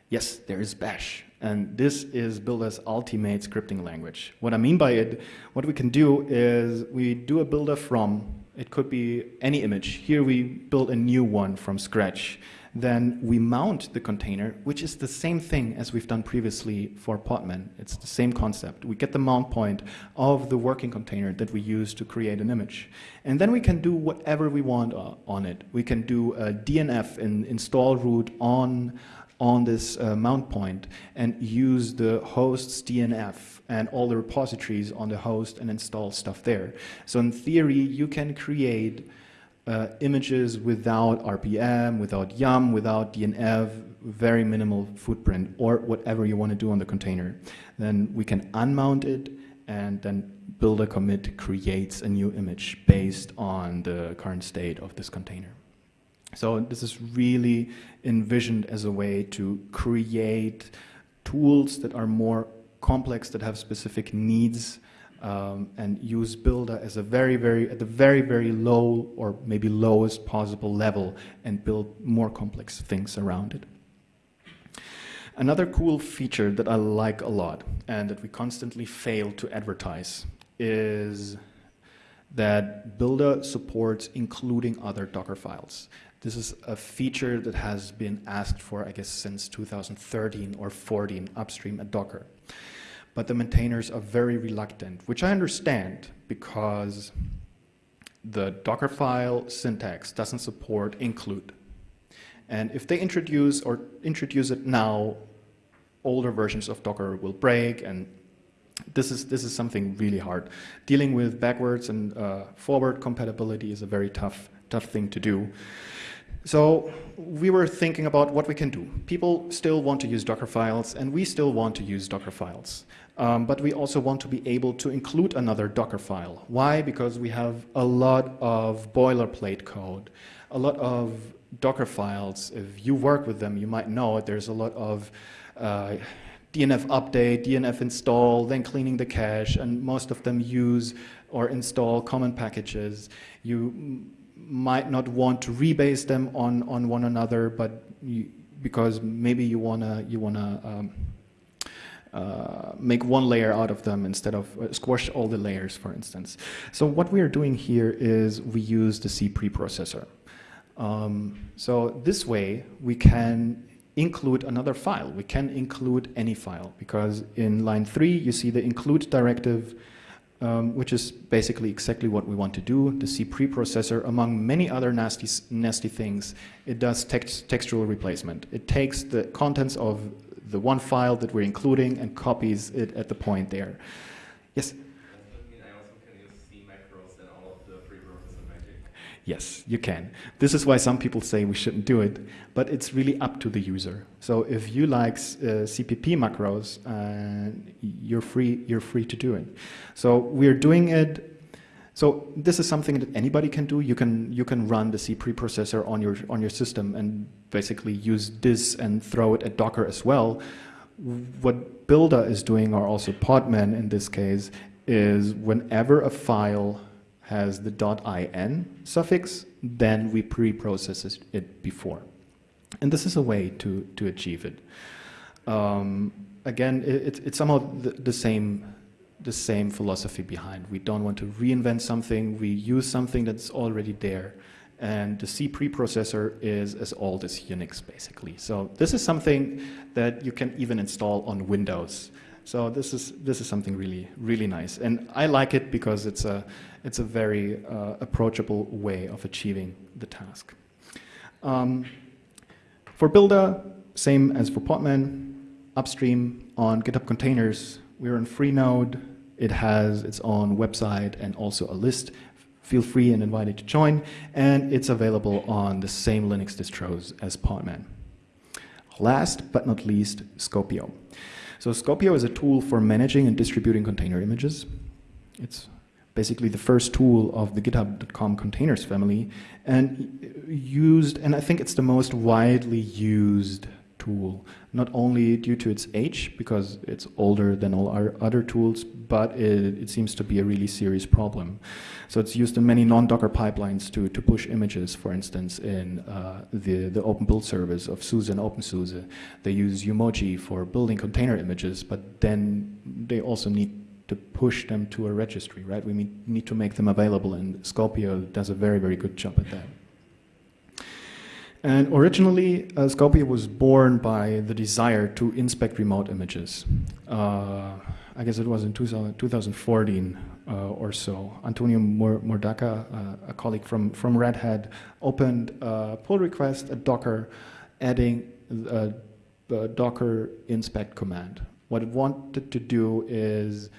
Yes, there is Bash. And this is Buildah's ultimate scripting language. What I mean by it, what we can do is we do a buildah from, it could be any image. Here we build a new one from scratch. Then we mount the container, which is the same thing as we've done previously for Podman. It's the same concept. We get the mount point of the working container that we use to create an image. And then we can do whatever we want on it. We can do a DNF install root on on this uh, mount point and use the host's DNF and all the repositories on the host and install stuff there. So in theory, you can create uh, images without RPM, without YUM, without DNF, very minimal footprint, or whatever you want to do on the container. Then we can unmount it, and then buildah commit creates a new image based on the current state of this container. So this is really envisioned as a way to create tools that are more complex, that have specific needs, um, and use Buildah as a very, very, at the very, very low or maybe lowest possible level and build more complex things around it. Another cool feature that I like a lot and that we constantly fail to advertise is that Buildah supports including other Docker files. This is a feature that has been asked for, I guess, since 2013 or 14 upstream at Docker. But the maintainers are very reluctant, which I understand because the Dockerfile syntax doesn't support include. And if they introduce or introduce it now, older versions of Docker will break and this is, this is something really hard. Dealing with backwards and uh, forward compatibility is a very tough, tough thing to do. So we were thinking about what we can do. People still want to use Docker files, and we still want to use Docker files. Um, but we also want to be able to include another Docker file. Why? Because we have a lot of boilerplate code, a lot of Docker files. If you work with them, you might know it. There's a lot of uh, DNF update, DNF install, then cleaning the cache, and most of them use or install common packages. You might not want to rebase them on, on one another, but you, because maybe you wanna you wanna um, uh, make one layer out of them instead of uh, squash all the layers, for instance. So what we are doing here is we use the C preprocessor. Um, so this way we can include another file. We can include any file because in line three you see the include directive um, which is basically exactly what we want to do. The C preprocessor, among many other nasty, nasty things, it does text, textual replacement. It takes the contents of the one file that we're including and copies it at the point there. Yes? Yes, you can. This is why some people say we shouldn't do it, but it's really up to the user. So if you like uh, CPP macros, uh, you're free. You're free to do it. So we're doing it. So this is something that anybody can do. You can you can run the C preprocessor on your on your system and basically use this and throw it at Docker as well. What Buildah is doing, or also Podman in this case, is whenever a file has the .in suffix, then we pre-process it before. And this is a way to, to achieve it. Um, again, it, it's somehow the, the, same, the same philosophy behind. We don't want to reinvent something. We use something that's already there. And the C preprocessor is as old as Unix, basically. So this is something that you can even install on Windows. So this is this is something really really nice, and I like it because it's a it's a very uh, approachable way of achieving the task. Um, for Buildah, same as for Podman, upstream on GitHub Containers, we're on Freenode. It has its own website and also a list feel free and invited to join. And it's available on the same Linux distros as Podman. Last but not least, Skopeo. So Skopeo is a tool for managing and distributing container images. It's basically the first tool of the github.com containers family and used, and I think it's the most widely used tool, not only due to its age, because it's older than all our other tools, but it, it seems to be a really serious problem. So it's used in many non-Docker pipelines to, to push images, for instance, in uh, the, the open build service of SUSE and OpenSUSE. They use umoci for building container images, but then they also need to push them to a registry, right? We need to make them available, and Skopeo does a very, very good job at that. And originally, uh, Skopeo was born by the desire to inspect remote images. Uh, I guess it was in 2000, 2014 uh, or so. Antonio Murdaca, uh, a colleague from, from Red Hat, opened a pull request at Docker, adding a, a Docker inspect command. What it wanted to do is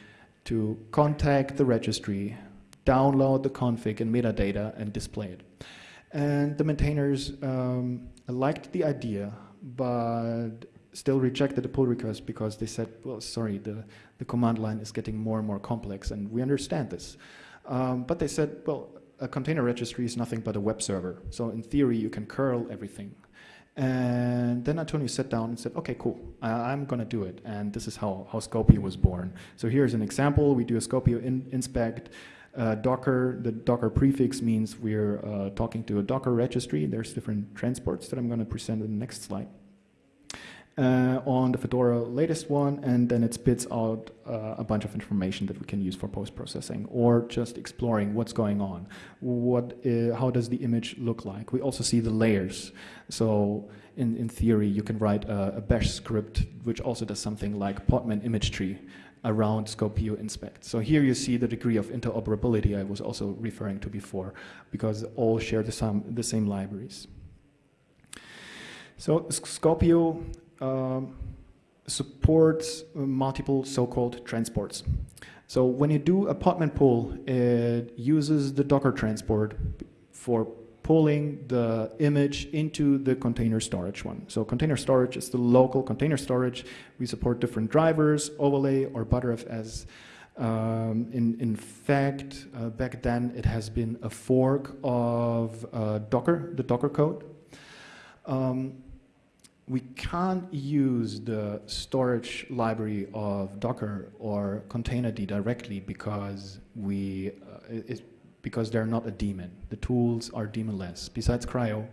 to contact the registry, download the config and metadata, and display it. And the maintainers um, liked the idea, but still rejected the pull request because they said, well, sorry, the, the command line is getting more and more complex, and we understand this. Um, but they said, well, a container registry is nothing but a web server. So in theory, you can curl everything. And then Antonio sat down and said, okay, cool, I, am going to do it. And this is how, how Skopeo was born. So here's an example. We do a Skopeo in, inspect. Uh, Docker, the Docker prefix means we're uh, talking to a Docker registry. There's different transports that I'm going to present in the next slide. Uh, on the Fedora latest one, and then it spits out uh, a bunch of information that we can use for post-processing or just exploring what's going on. What, uh, how does the image look like? We also see the layers. So in, in theory, you can write a, a bash script which also does something like Podman image tree around Skopeo inspect. So here you see the degree of interoperability I was also referring to before, because all share the, same, the same libraries. So Skopeo um, supports multiple so-called transports. So when you do a Podman pull, it uses the Docker transport for pulling the image into the container storage one. So container storage is the local container storage. We support different drivers, overlay, or Btrfs. Um, in, in fact, uh, back then it has been a fork of uh, Docker, the Docker code. Um, we can't use the storage library of Docker or Containerd directly because we uh, it, because they're not a daemon. The tools are daemonless, besides CRI-O,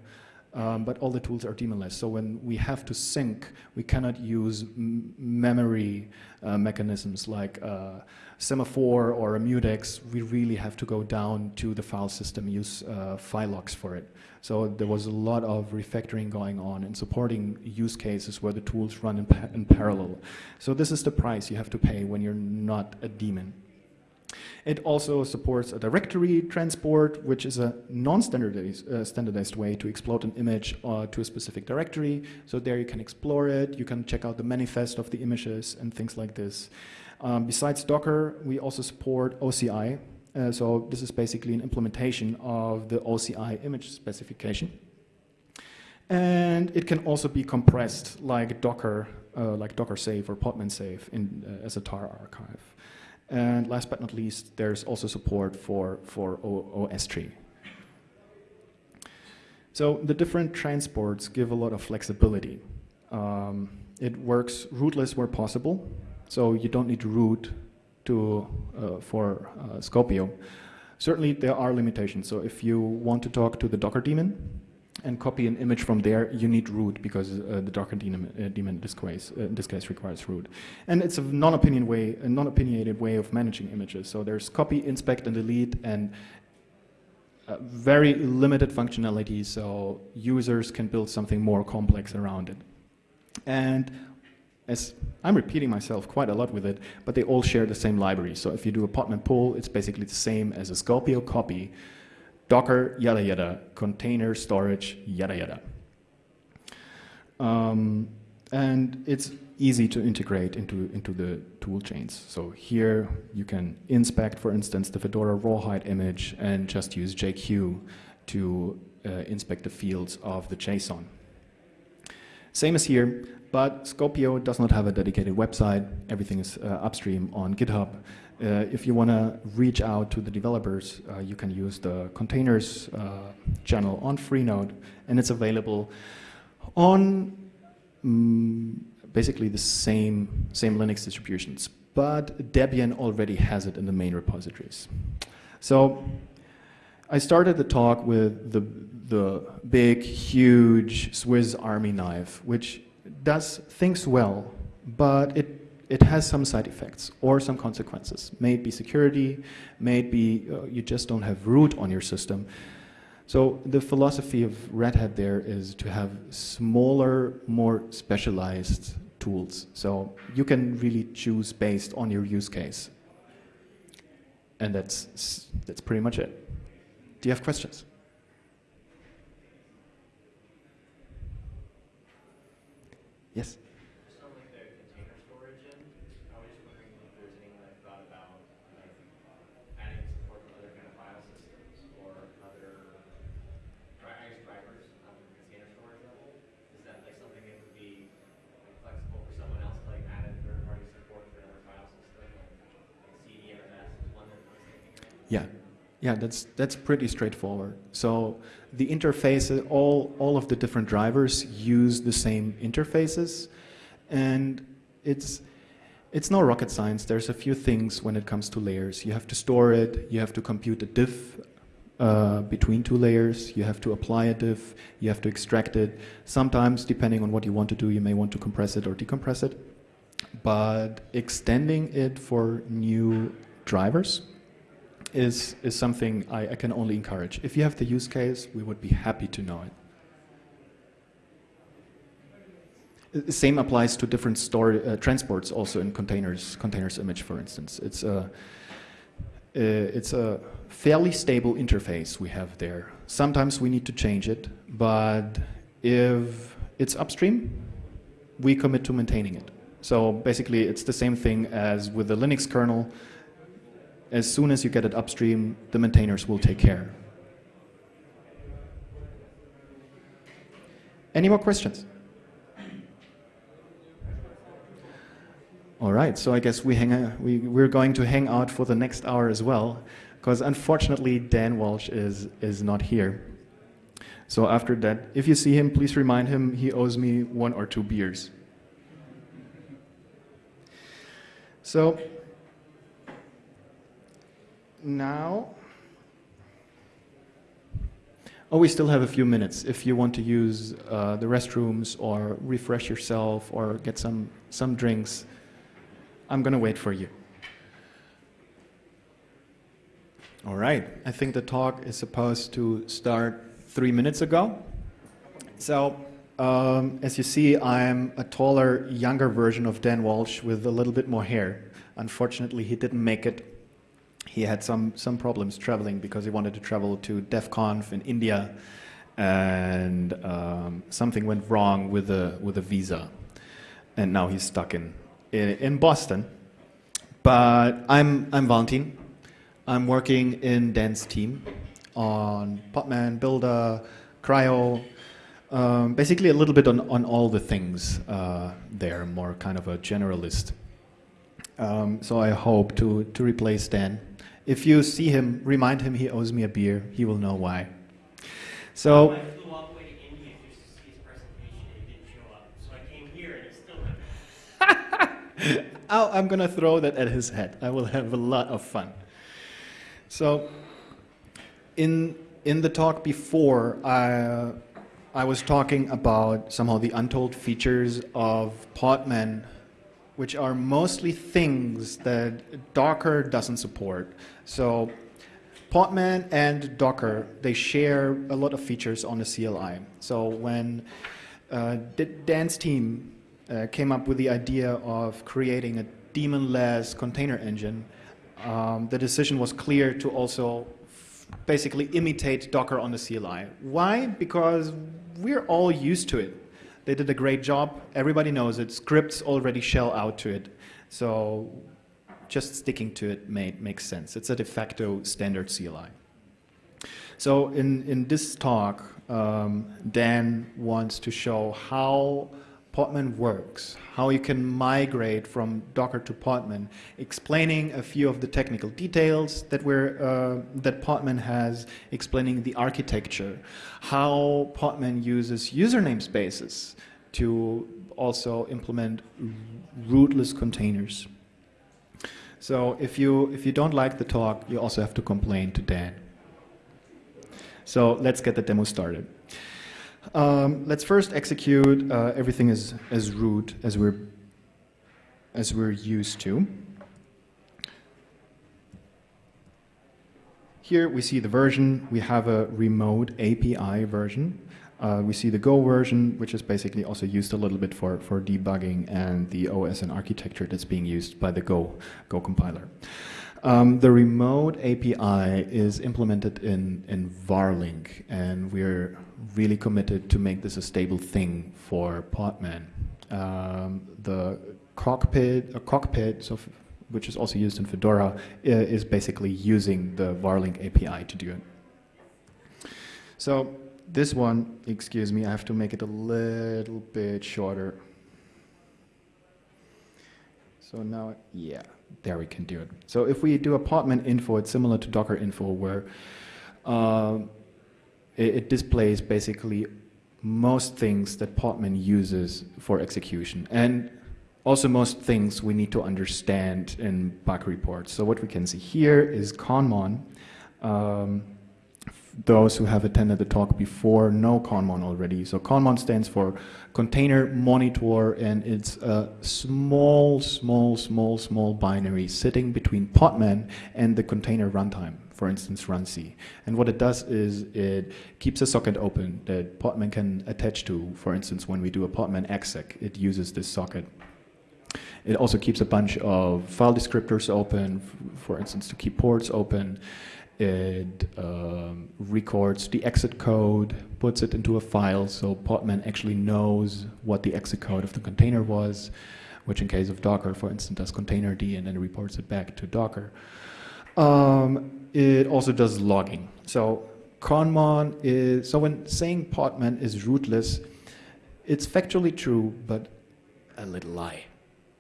um, but all the tools are daemonless. So when we have to sync, we cannot use memory uh, mechanisms like uh, semaphore or a mutex. We really have to go down to the file system, use uh, file locks for it. So there was a lot of refactoring going on and supporting use cases where the tools run in, pa in parallel. So this is the price you have to pay when you're not a daemon. It also supports a directory transport, which is a non-standardized uh, standardized way to explode an image uh, to a specific directory. So there you can explore it, you can check out the manifest of the images and things like this. Um, besides Docker, we also support OCI. Uh, so this is basically an implementation of the OCI image specification. And it can also be compressed like Docker, uh, like Docker Save or Podman Save in, uh, as a tar archive. And last but not least, there's also support for, for OSTree. So the different transports give a lot of flexibility. Um, it works rootless where possible, so you don't need to root to, uh, for uh, Skopeo. Certainly there are limitations, so if you want to talk to the Docker daemon, and copy an image from there, you need root because uh, the Docker daemon, uh, daemon in, this case, uh, in this case requires root. And it's a non-opinion way, a non-opinionated way of managing images. So there's copy, inspect, and delete, and uh, very limited functionality, so users can build something more complex around it. And as I'm repeating myself quite a lot with it, but they all share the same library. So if you do a Podman pull, it's basically the same as a Skopeo copy, Docker, yada yada, container storage, yada yada. Um, and it's easy to integrate into, into the tool chains. So here you can inspect, for instance, the Fedora rawhide image and just use JQ to uh, inspect the fields of the JSON. Same as here, but Skopeo does not have a dedicated website. Everything is uh, upstream on GitHub. Uh, if you want to reach out to the developers, uh, you can use the containers uh, channel on Freenode, and it's available on mm, basically the same, same Linux distributions. But Debian already has it in the main repositories. So I started the talk with the, the big, huge Swiss Army knife, which does things well, but it it has some side effects or some consequences. May it be security, may it be uh, you just don't have root on your system. So the philosophy of Red Hat there is to have smaller, more specialized tools. So you can really choose based on your use case. And that's, that's pretty much it. Do you have questions? Yes? Just on like the container storage end, I was just wondering if there's anything that thought about like adding support for other kind of file systems or other, dri- I guess drivers on the container storage level. Is that like something that would be like flexible for someone else to like add in third party support for another file system? Like, like CDMS is one that I was thinking of. Yeah, that's that's pretty straightforward. So the interface, all all of the different drivers use the same interfaces, and it's it's no rocket science. There's a few things when it comes to layers. You have to store it. You have to compute a diff uh, between two layers. You have to apply a diff. You have to extract it. Sometimes, depending on what you want to do, you may want to compress it or decompress it. But extending it for new drivers is, is something I, I can only encourage. If you have the use case, we would be happy to know it. Uh, Same applies to different store, uh, transports also in containers, containers image, for instance. It's a, uh, it's a fairly stable interface we have there. Sometimes we need to change it, but if it's upstream, we commit to maintaining it. So basically, it's the same thing as with the Linux kernel as soon as you get it upstream, the maintainers will take care. Any more questions? All right, so I guess we hang, uh, we, we're going to hang out for the next hour as well, because unfortunately Dan Walsh is, is not here. So after that, if you see him, please remind him he owes me one or two beers. So now, oh, we still have a few minutes. If you want to use uh, the restrooms or refresh yourself or get some, some drinks, I'm going to wait for you. All right, I think the talk is supposed to start three minutes ago. So, um, as you see, I'm a taller, younger version of Dan Walsh with a little bit more hair. Unfortunately, he didn't make it he had some, some problems traveling because he wanted to travel to DevConf in India and um, something went wrong with the, with the visa. And now he's stuck in, in, Boston. But I'm, I'm Valentin. I'm working in Dan's team on Podman, Buildah, CRI-O, um, basically a little bit on, on all the things uh, there, more kind of a generalist. Um, so I hope to, to replace Dan if you see him, remind him he owes me a beer. He will know why. So. I flew all the way to India just to see his presentation and he didn't show up. So I came here and he's still not. oh, <laughs> I'm going to throw that at his head. I will have a lot of fun. So, in, in the talk before, I, I was talking about somehow the untold features of Podman which are mostly things that Docker doesn't support. So Podman and Docker, they share a lot of features on the CLI. So when uh, Dan's team uh, came up with the idea of creating a daemonless container engine, um, the decision was clear to also basically imitate Docker on the CLI. Why? Because we're all used to it They did a great job. Everybody knows it. Scripts already shell out to it. So just sticking to it made, makes sense. It's a de facto standard CLI. So in, in this talk, um, Dan wants to show how Podman works, how you can migrate from Docker to Podman, explaining a few of the technical details that, we're, uh, that Podman has, explaining the architecture, how Podman uses user namespaces to also implement rootless containers. So if you, if you don't like the talk, you also have to complain to Dan. So let's get the demo started. Um, let's first execute uh, everything as, as root as we're, as we're used to. Here we see the version. We have a remote API version. Uh, we see the Go version, which is basically also used a little bit for, for debugging and the OS and architecture that's being used by the Go, Go compiler. Um, the remote API is implemented in, in Varlink, and we're really committed to make this a stable thing for Podman. Um, the cockpit, a cockpit, so which is also used in Fedora, is basically using the Varlink API to do it. So this one, excuse me, I have to make it a little bit shorter. So now, yeah there we can do it. So if we do a podman info, it's similar to Docker info where uh, it, it, displays basically most things that Podman uses for execution. And also most things we need to understand in bug reports. So what we can see here is Conmon. Um, those who have attended the talk before know Conmon already. So Conmon stands for Container Monitor, and it's a small, small, small, small binary sitting between Podman and the container runtime, for instance, runc. And what it does is it keeps a socket open that Podman can attach to. For instance, when we do a Podman exec, it uses this socket. It also keeps a bunch of file descriptors open, for instance, to keep ports open. It um, records the exit code, puts it into a file, so Podman actually knows what the exit code of the container was, which in case of Docker, for instance, does containerd and then reports it back to Docker. Um, it also does logging. So Conmon is, so when saying Podman is rootless, it's factually true, but a little lie.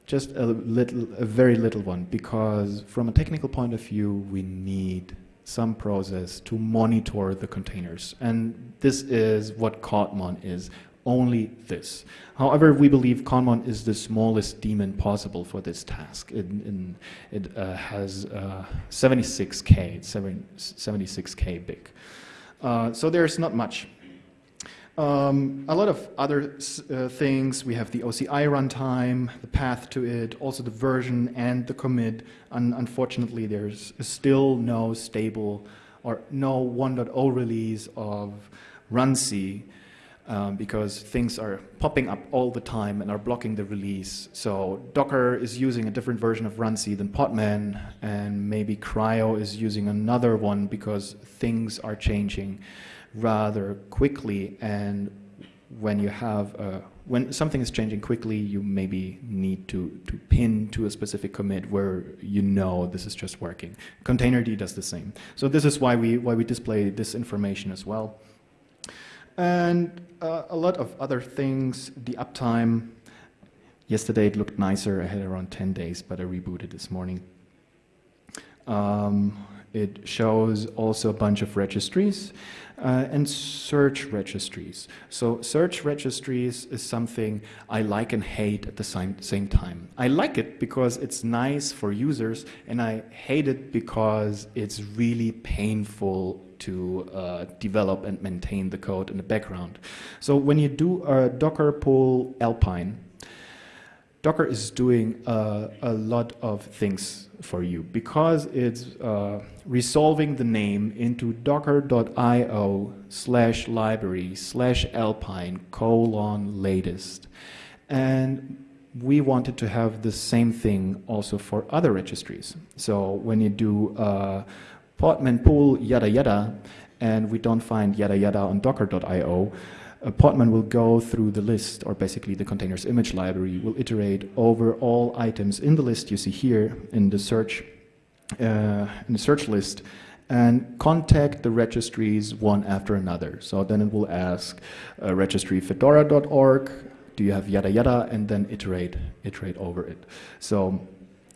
Just a little, a very little one, because from a technical point of view, we need some process to monitor the containers. And this is what Conmon is, only this. However, we believe Conmon is the smallest daemon possible for this task. It, in, it uh, has uh, 76K, it's 76K big. Uh, so there's not much. Um, a lot of other uh, things, we have the OCI runtime, the path to it, also the version and the commit. Un unfortunately, there's still no stable or no 1.0 release of runc um, because things are popping up all the time and are blocking the release. So Docker is using a different version of runc than Podman, and maybe CRI-O is using another one because things are changing rather quickly. And when you have a, when something is changing quickly you maybe need to to pin to a specific commit where you know this is just working. Containerd does the same. So this is why we why we display this information as well and uh, a lot of other things the uptime yesterday it looked nicer i had around 10 days but i rebooted this morning um, it shows also a bunch of registries uh, and search registries. So search registries is something I like and hate at the same, same time. I like it because it's nice for users and I hate it because it's really painful to uh, develop and maintain the code in the background. So when you do a docker pull alpine, Docker is doing uh, a lot of things for you because it's uh, resolving the name into docker.io slash library slash alpine colon latest. And we wanted to have the same thing also for other registries. So when you do uh, podman pull yada yada, and we don't find yada yada on docker.io, uh, Podman will go through the list, or basically the container's image library, will iterate over all items in the list you see here in the search, uh, in the search list, and contact the registries one after another. So then it will ask uh, registry fedora.org, do you have yada yada, and then iterate, iterate over it. So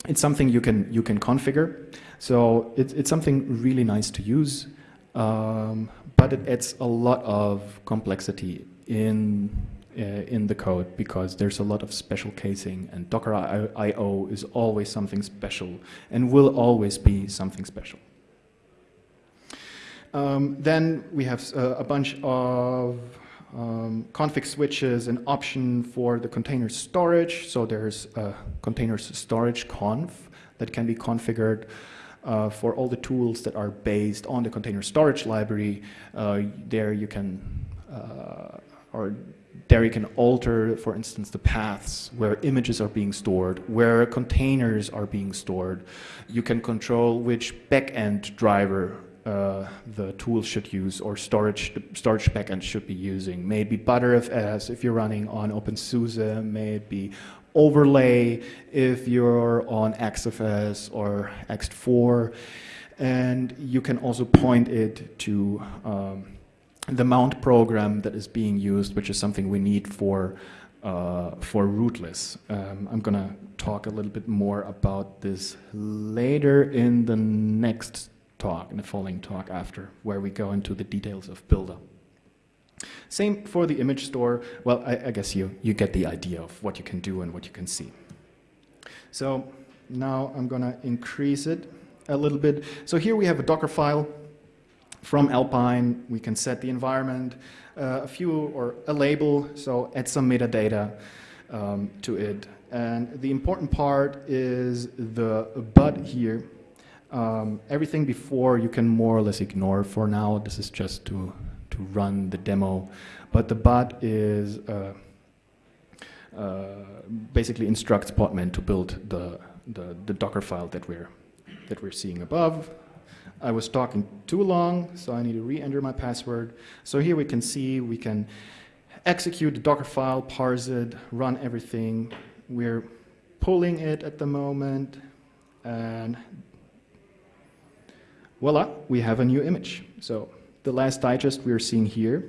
it's something you can you can configure. So it's it's something really nice to use, um, but it adds a lot of complexity in uh, in the code because there's a lot of special casing, and Docker I/O is always something special and will always be something special. Um, then we have uh, a bunch of um, config switches an option for the container storage. So there's a container storage conf that can be configured uh, for all the tools that are based on the container storage library. Uh, there you can, uh, or there you can alter, for instance, the paths where images are being stored, where containers are being stored. You can control which backend driver uh, the tool should use or storage the storage backend should be using. Maybe Btrfs if you're running on OpenSUSE, maybe overlay if you're on XFS or Ext4. And you can also point it to um, the mount program that is being used, which is something we need for uh, for rootless. Um, I'm going to talk a little bit more about this later in the next talk, in the following talk after, where we go into the details of Buildah. Same for the image store. Well, I, I, guess you, you get the idea of what you can do and what you can see. So now I'm going to increase it a little bit. So here we have a Docker file from Alpine. We can set the environment, uh, a few or a label, so add some metadata um, to it. And the important part is the but here um, everything before you can more or less ignore for now. This is just to, to run the demo. But the bot is uh, uh, basically instructs Podman to build the, the, the, Docker file that we're, that we're seeing above. I was talking too long, so I need to re-enter my password. So here we can see we can execute the Docker file, parse it, run everything. We're pulling it at the moment, and voila, we have a new image. So the last digest we're seeing here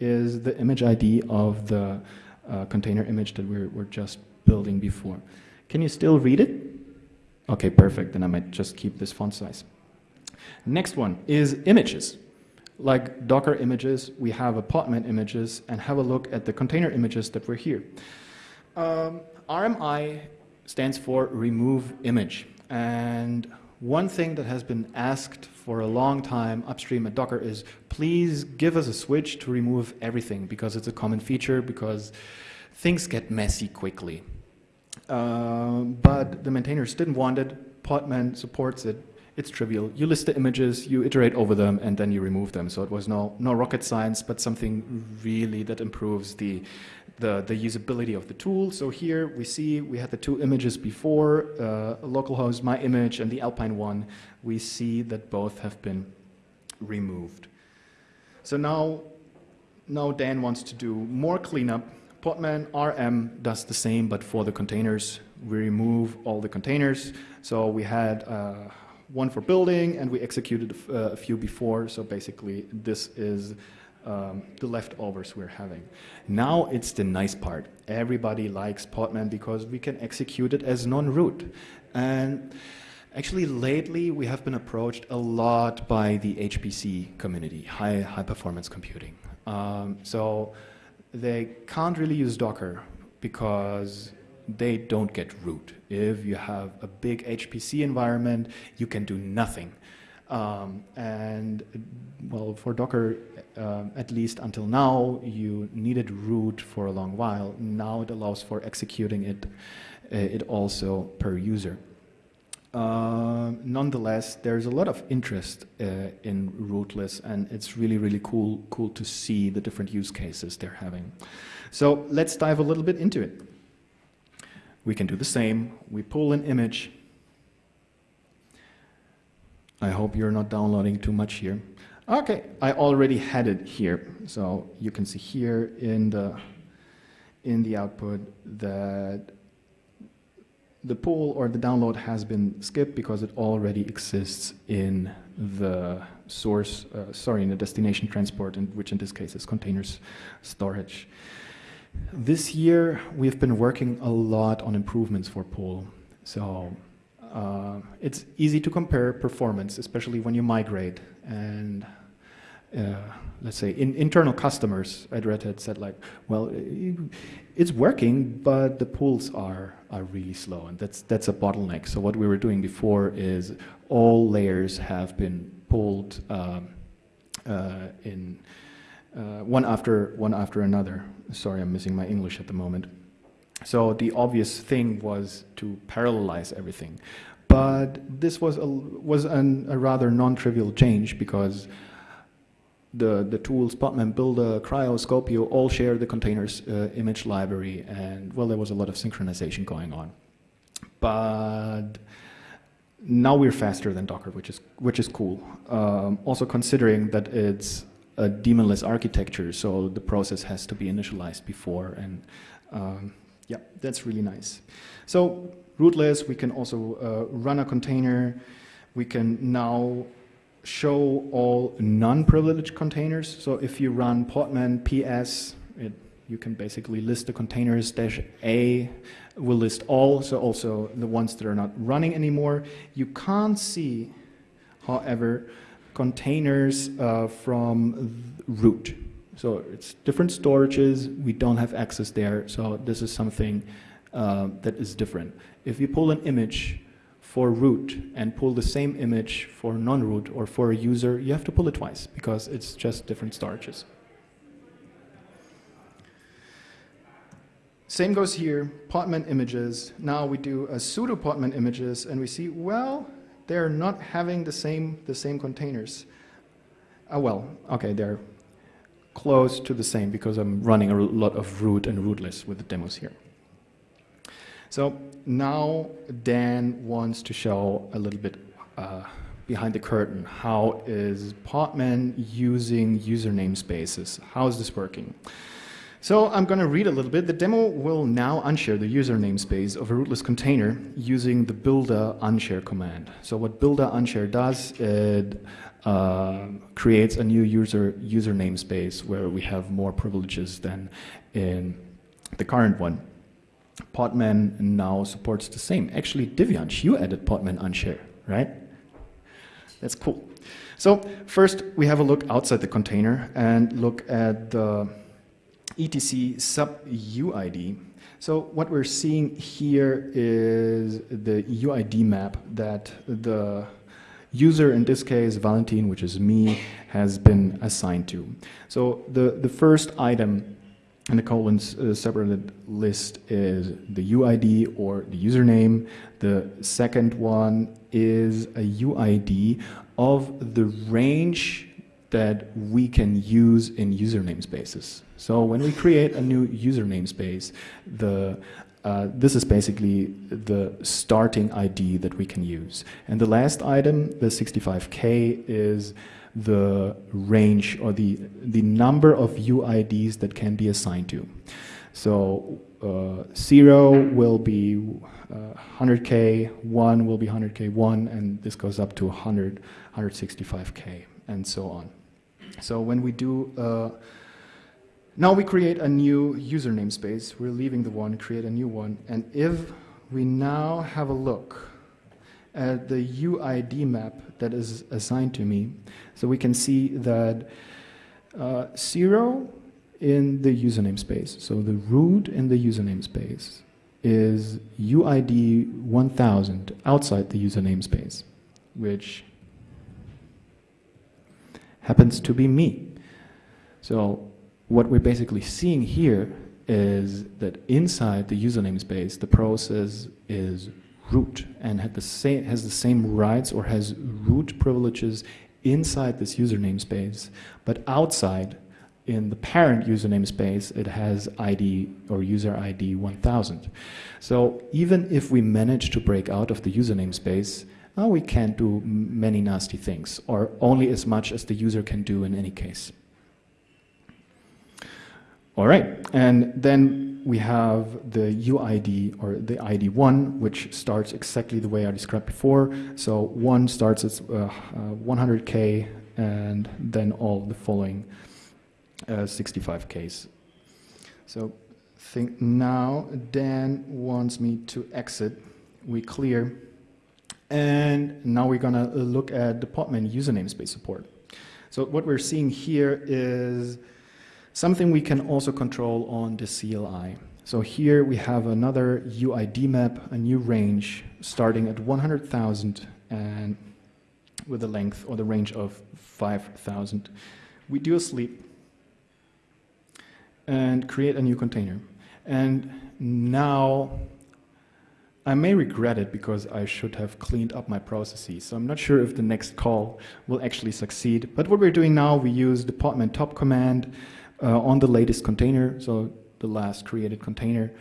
is the image ID of the uh, container image that we're, we're just building before. Can you still read it? Okay, perfect. Then I might just keep this font size. Next one is images. Like Docker images, we have a Podman images, and have a look at the container images that were here. Um, RMI stands for remove image. And one thing that has been asked for a long time upstream at Docker is please give us a switch to remove everything because it's a common feature because things get messy quickly. Uh, but the maintainers didn't want it. Podman supports it. It's trivial. You list the images, you iterate over them, and then you remove them. So it was no, no rocket science, but something really that improves the the, the usability of the tool. So here we see we had the two images before, uh, localhost, my image, and the Alpine one. We see that both have been removed. So now, now Dan wants to do more cleanup. Podman RM does the same, but for the containers. We remove all the containers. So we had uh, one for building, and we executed a, uh, a few before. So basically, this is um, the leftovers we're having. Now it's the nice part. Everybody likes Podman because we can execute it as non-root. And actually lately we have been approached a lot by the HPC community, high, high performance computing. Um, so they can't really use Docker because they don't get root. If you have a big HPC environment, you can do nothing. Um, and well, for Docker, uh, at least until now, you needed root for a long while. Now it allows for executing it, uh, it also per user. Uh, nonetheless, there's a lot of interest uh, in rootless, and it's really, really cool, cool to see the different use cases they're having. So let's dive a little bit into it. We can do the same. We pull an image I hope you're not downloading too much here. Okay, I already had it here. So you can see here in the in the output that the pool or the download has been skipped because it already exists in the source, uh, sorry, in the destination transport, in, which in this case is containers storage. This year, we've been working a lot on improvements for pool. So uh, it's easy to compare performance, especially when you migrate. And uh, let's say in, internal customers at Red Hat said like, well, it's working, but the pools are are really slow, and that's that's a bottleneck. So what we were doing before is all layers have been pulled um, uh, in uh, one after one after another. Sorry, I'm missing my English at the moment. So the obvious thing was to parallelize everything, but this was a was an, a rather non-trivial change because the, the tools, Podman, Buildah, CRI-O, Skopeo, all share the containers uh, image library, and well, there was a lot of synchronization going on. But now we're faster than Docker, which is, which is cool. Um, also considering that it's a daemonless architecture, so the process has to be initialized before, and um, yeah, that's really nice. So rootless, we can also uh, run a container. We can now show all non-privileged containers. So if you run podman ps, it, you can basically list the containers dash a will list all, so also the ones that are not running anymore. You can't see, however, containers uh, from root. So it's different storages, we don't have access there, so this is something uh, that is different. If you pull an image for root and pull the same image for non-root or for a user, you have to pull it twice because it's just different storages. Same goes here, Podman images. Now we do a sudo Podman images and we see, well, they're not having the same, the same containers. Uh, well, okay, they're close to the same because I'm running a lot of root and rootless with the demos here. So now Dan wants to show a little bit uh, behind the curtain. How is Podman using user namespaces? How is this working? So I'm going to read a little bit. The demo will now unshare the user namespace of a rootless container using the buildah unshare command. So what buildah unshare does, it uh, creates a new user user namespace where we have more privileges than in the current one. Podman now supports the same. Actually, Divyansh, you added Podman unshare, right? That's cool. So first, we have a look outside the container and look at the etc sub UID. So what we're seeing here is the UID map that the user, in this case, Valentin, which is me, has been assigned to. So the, the first item and the colons uh, separated list is the UID or the username. The second one is a UID of the range that we can use in user namespaces. So when we create a new user namespace, the uh, this is basically the starting ID that we can use. And the last item, the 65K, is the range or the, the number of UIDs that can be assigned to. So uh, 0 will be uh, 100K, 1 will be 100K, 1, and this goes up to 100, 165K, and so on. So when we do, uh, now we create a new user namespace, we're leaving the one, create a new one, and if we now have a look at the UID map that is assigned to me. So we can see that uh, zero in the username space, so the root in the username space is UID 1000 outside the username space, which happens to be me. So what we're basically seeing here is that inside the username space, the process is root and the same, has the same rights or has root privileges inside this user namespace, but outside in the parent user namespace, it has ID or user ID 1000. So even if we manage to break out of the user namespace, oh, we can't do many nasty things, or only as much as the user can do in any case. All right, and then we have the UID or the ID1, which starts exactly the way I described before. So one starts at uh, uh, 100k, and then all the following uh, 65ks. So think now Dan wants me to exit. We clear. And now we're gonna look at department Podman user namespace support. So what we're seeing here is something we can also control on the CLI. So here we have another UID map, a new range starting at 100,000 and with a length or the range of 5,000. We do a sleep and create a new container. And now I may regret it because I should have cleaned up my processes. So I'm not sure if the next call will actually succeed. But what we're doing now, we use the podman top command uh, on the latest container, so the last created container.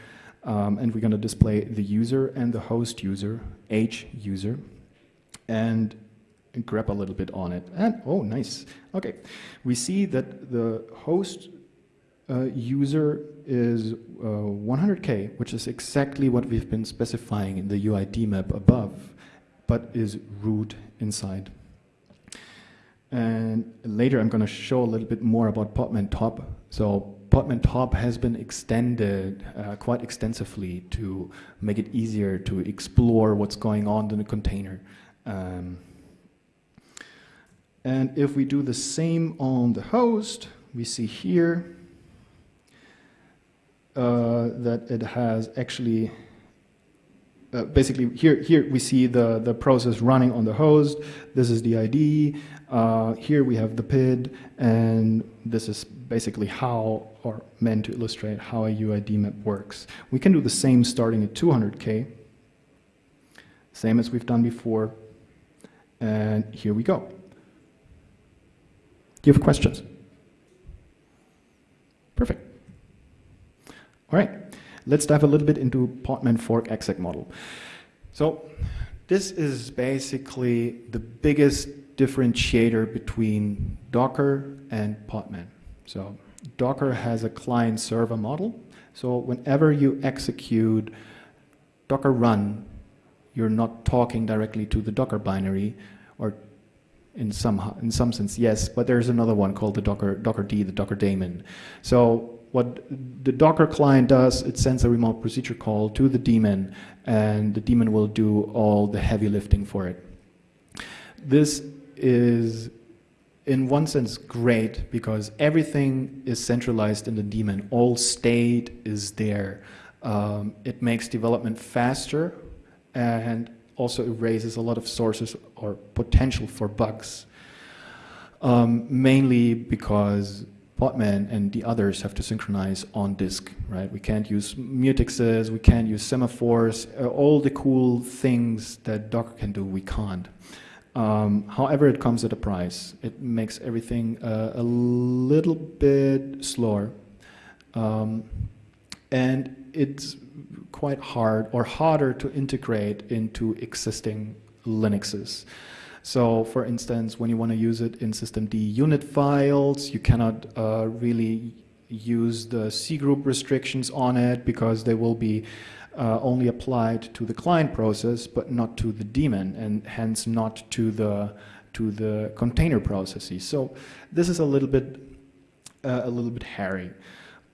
Um, and we're going to display the user and the host user, H user, and grab a little bit on it. And oh, nice. Okay, we see that the host uh, user is uh, 100k, which is exactly what we've been specifying in the UID map above, but is root inside. And later I'm going to show a little bit more about Podman Top. So Podman Top has been extended uh, quite extensively to make it easier to explore what's going on in the container. Um, and if we do the same on the host, we see here uh, that it has actually uh, basically here here we see the the process running on the host. This is the ID uh, here we have the PID and this is basically how or meant to illustrate how a UID map works. We can do the same starting at 200k same as we've done before and here we go. Do you have questions? Perfect. All right, let's dive a little bit into Podman fork exec model. So this is basically the biggest differentiator between Docker and Podman. So Docker has a client server model. So whenever you execute Docker run, you're not talking directly to the Docker binary or in some in some sense yes but there's another one called the docker docker d the docker daemon so what the Docker client does, it sends a remote procedure call to the daemon, and the daemon will do all the heavy lifting for it. This is, in one sense, great because everything is centralized in the daemon. All state is there. Um, it makes development faster and also erases a lot of sources or potential for bugs. Um, mainly because Podman and the others have to synchronize on disk, right? We can't use mutexes, we can't use semaphores, uh, all the cool things that Docker can do, we can't. Um, however, it comes at a price. It makes everything uh, a little bit slower. Um, and it's quite hard or harder to integrate into existing Linuxes. So for instance, when you want to use it in systemd unit files, you cannot uh, really use the cgroup restrictions on it because they will be uh, only applied to the client process but not to the daemon and hence not to the to the container processes. So this is a little bit uh, a little bit hairy.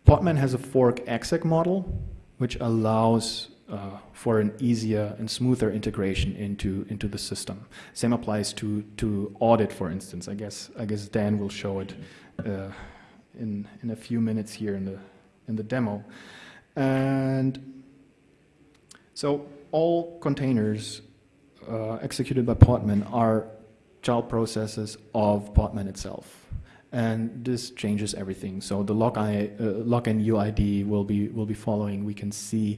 Podman has a fork exec model which allows uh, for an easier and smoother integration into into the system. Same applies to to audit, for instance. I guess I guess Dan will show it uh, in in a few minutes here in the in the demo. And so all containers uh, executed by Podman are child processes of Podman itself and this changes everything. So the log, I, uh, login UID will be will be following. We can see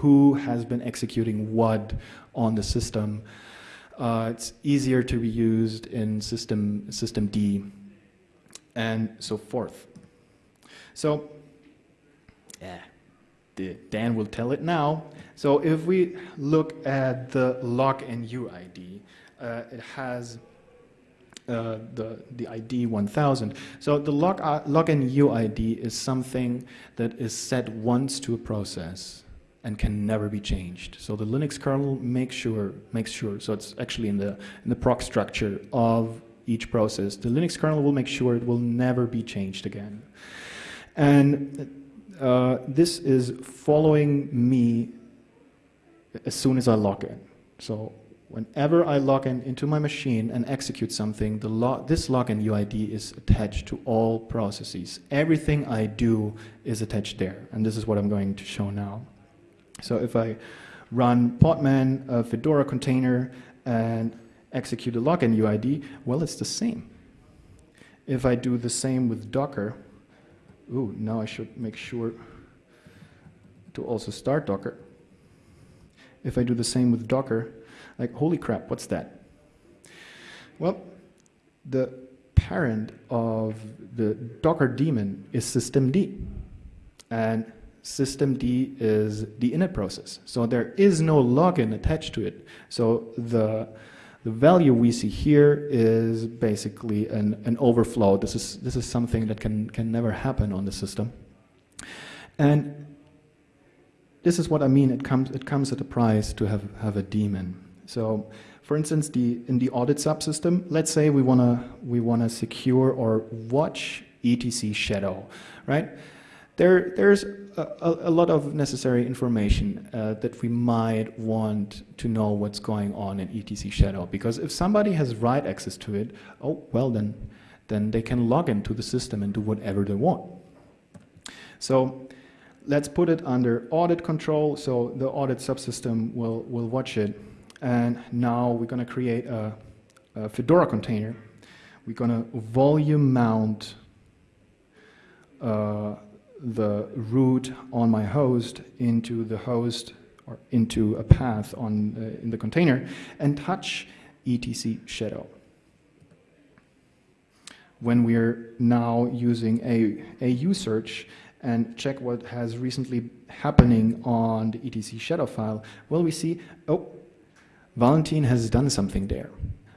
who has been executing what on the system. Uh, it's easier to be used in system systemd and so forth. So, yeah. Dan will tell it now. So if we look at the log and UID, uh, it has uh, the, the ID 1000. So the log, uh, log and UID is something that is set once to a process and can never be changed. So the Linux kernel makes sure, makes sure, so it's actually in the, in the proc structure of each process. The Linux kernel will make sure it will never be changed again. And uh, this is following me as soon as I log in. So whenever I log in into my machine and execute something, the this login UID is attached to all processes. Everything I do is attached there, and this is what I'm going to show now. So if I run Podman, a Fedora container, and execute a login UID, well, it's the same. If I do the same with Docker, ooh, now I should make sure to also start Docker. If I do the same with Docker, like, holy crap, what's that? Well, the parent of the Docker daemon is systemd. And systemd is the init process. So there is no login attached to it. So the, the value we see here is basically an, an overflow. This is, this is something that can, can never happen on the system. And this is what I mean. It comes, it comes at a price to have, have a daemon. So for instance, the, in the audit subsystem, let's say we want to we wanna secure or watch etc shadow, right? There, there's a, a, lot of necessary information uh, that we might want to know what's going on in etc shadow because if somebody has write access to it, oh, well then, then they can log into the system and do whatever they want. So let's put it under audit control. So the audit subsystem will, will watch it. And now we're going to create a, a Fedora container. We're going to volume mount uh, the root on my host into the host or into a path on uh, in the container and touch etc shadow. When we're now using a ausearch and check what has recently happening on the etc shadow file, well, we see, oh, Valentin has done something there.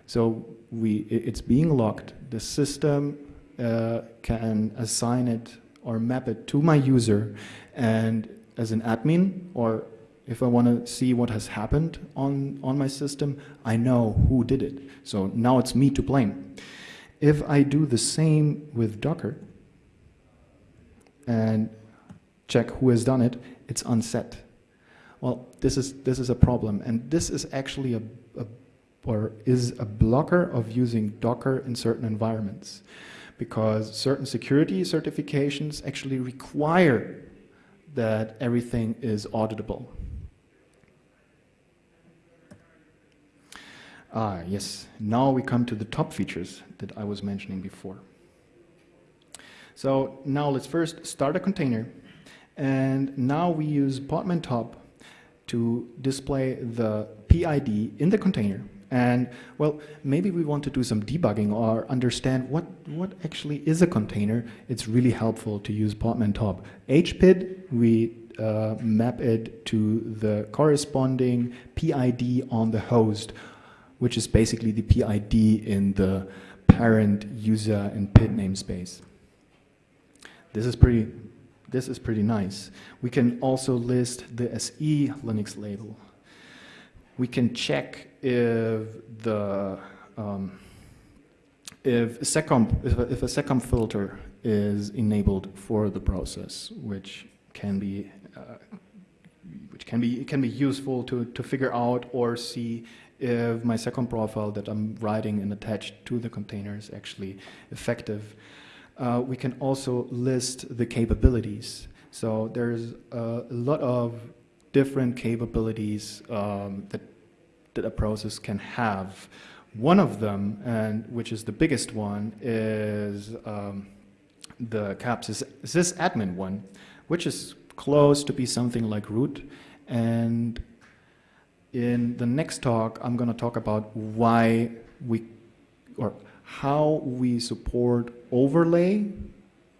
So we, it's being locked. The system uh, can assign it or map it to my user. And as an admin, or if I want to see what has happened on, on my system, I know who did it. So now it's me to blame. If I do the same with Docker and check who has done it, it's unset. Well, this is, this is a problem, and this is actually a, a or is a blocker of using Docker in certain environments because certain security certifications actually require that everything is auditable. Ah, yes. Now we come to the top features that I was mentioning before. So now let's first start a container. And now we use Podman top to display the PID in the container. And well, maybe we want to do some debugging or understand what, what actually is a container. It's really helpful to use Podman top. HPID, we uh, map it to the corresponding PID on the host, which is basically the PID in the parent user and PID namespace. This is pretty this is pretty nice. We can also list the SE Linux label. We can check if the um, if if a, if a filter is enabled for the process, which can be uh, which can be can be useful to to figure out or see if my seccomp profile that I'm writing and attached to the container is actually effective. Uh, we can also list the capabilities. So there's a lot of different capabilities um, that, that a process can have. One of them, and which is the biggest one, is um, the CAPS sysadmin one, which is close to be something like root. And in the next talk, I'm going to talk about why we, or how we support overlay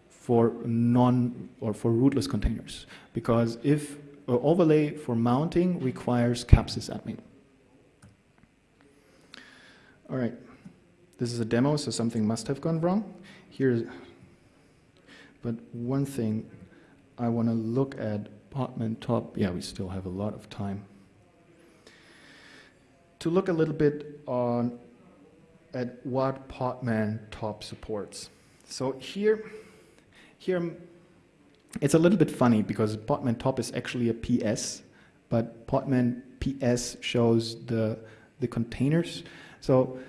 for non or for rootless containers because if overlay for mounting requires CAP_SYS_ADMIN. All right, this is a demo, so something must have gone wrong. Here's, but one thing I want to look at Podman top. Yeah, we still have a lot of time to look a little bit on at what Podman top supports. So here, here it's a little bit funny because Podman top is actually a PS, but Podman PS shows the the containers. So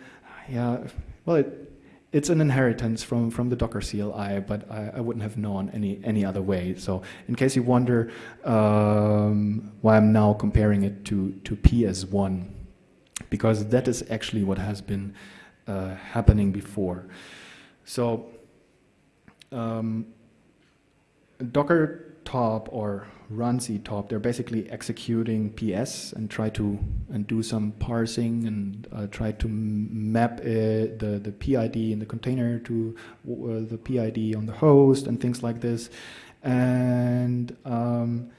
yeah, well, it, it's an inheritance from, from the Docker CLI, but I, I, wouldn't have known any, any other way. So in case you wonder um, why I'm now comparing it to, to PS1, because that is actually what has been uh, happening before. So um, Docker top or runc top, they're basically executing PS and try to and do some parsing and uh, try to map it, the the PID in the container to uh, the PID on the host and things like this. And um,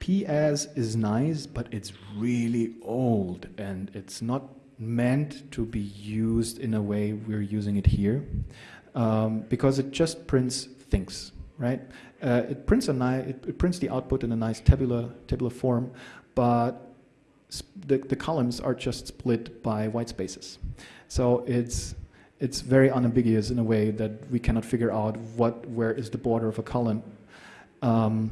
PS is nice, but it's really old and it's not meant to be used in a way we're using it here um, because it just prints things right? Uh, it prints a it, it, prints the output in a nice tabular tabular form, but the, the columns are just split by white spaces. So it's it's very unambiguous in a way that we cannot figure out what where is the border of a column, um,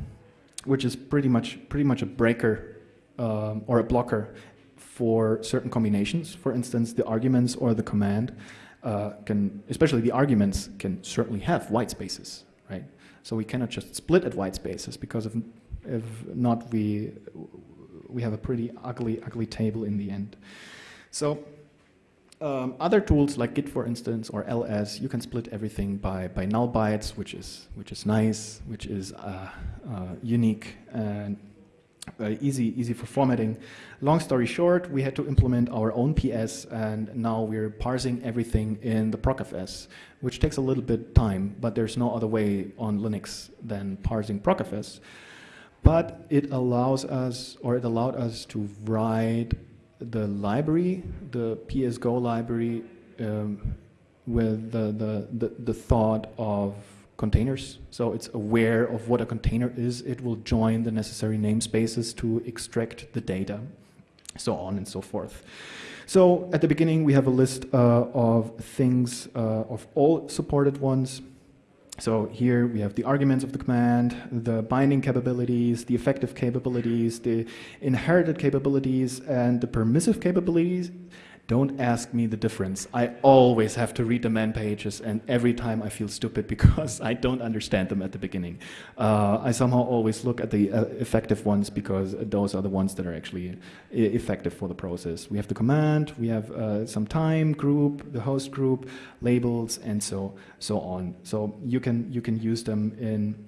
which is pretty much pretty much a breaker um, or a blocker for certain combinations. For instance, the arguments or the command uh, can, especially the arguments, can certainly have white spaces? So we cannot just split at white spaces because if, if not, we, we have a pretty ugly, ugly table in the end. So um, other tools like Git, for instance, or ls, you can split everything by, by null bytes, which is, which is nice, which is uh, uh, unique and uh, easy, easy for formatting. Long story short, we had to implement our own PS, and now we're parsing everything in the procfs, which takes a little bit time, but there's no other way on Linux than parsing procfs. But it allows us, or it allowed us to write the library, the PSGO library, um, with the, the, the, the thought of containers. So it's aware of what a container is. It will join the necessary namespaces to extract the data, so on and so forth. So at the beginning, we have a list uh, of things, uh, of all supported ones. So here we have the arguments of the command, the binding capabilities, the effective capabilities, the inherited capabilities, and the permissive capabilities. Don't ask me the difference. I always have to read the man pages, and every time I feel stupid <laughs> because I don't understand them at the beginning. Uh, I somehow always look at the uh, effective ones because those are the ones that are actually effective for the process. We have the command, we have uh, some time group, the host group, labels, and so so on. So you can you can use them in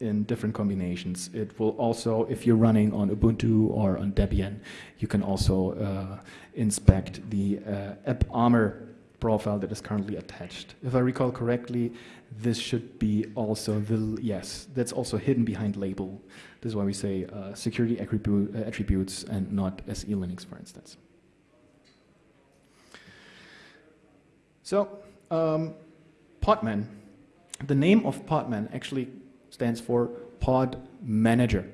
in different combinations. It will also, if you're running on Ubuntu or on Debian, you can also uh, inspect the uh, AppArmor profile that is currently attached. If I recall correctly, this should be also the, yes, that's also hidden behind label. This is why we say uh, security attribute, uh, attributes and not SELinux, for instance. So, um, Podman. The name of Podman actually stands for Pod Manager.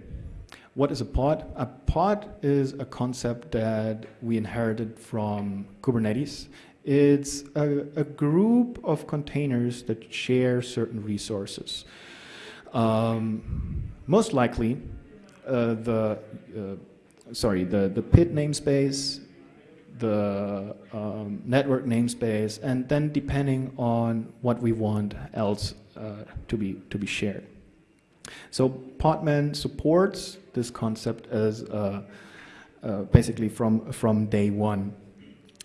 What is a pod? A pod is a concept that we inherited from Kubernetes. It's a, a group of containers that share certain resources. Um, most likely, uh, the uh, sorry, the the PID namespace, the um, network namespace, and then depending on what we want else uh, to be to be shared. So Podman supports this concept as uh, uh, basically from, from day one.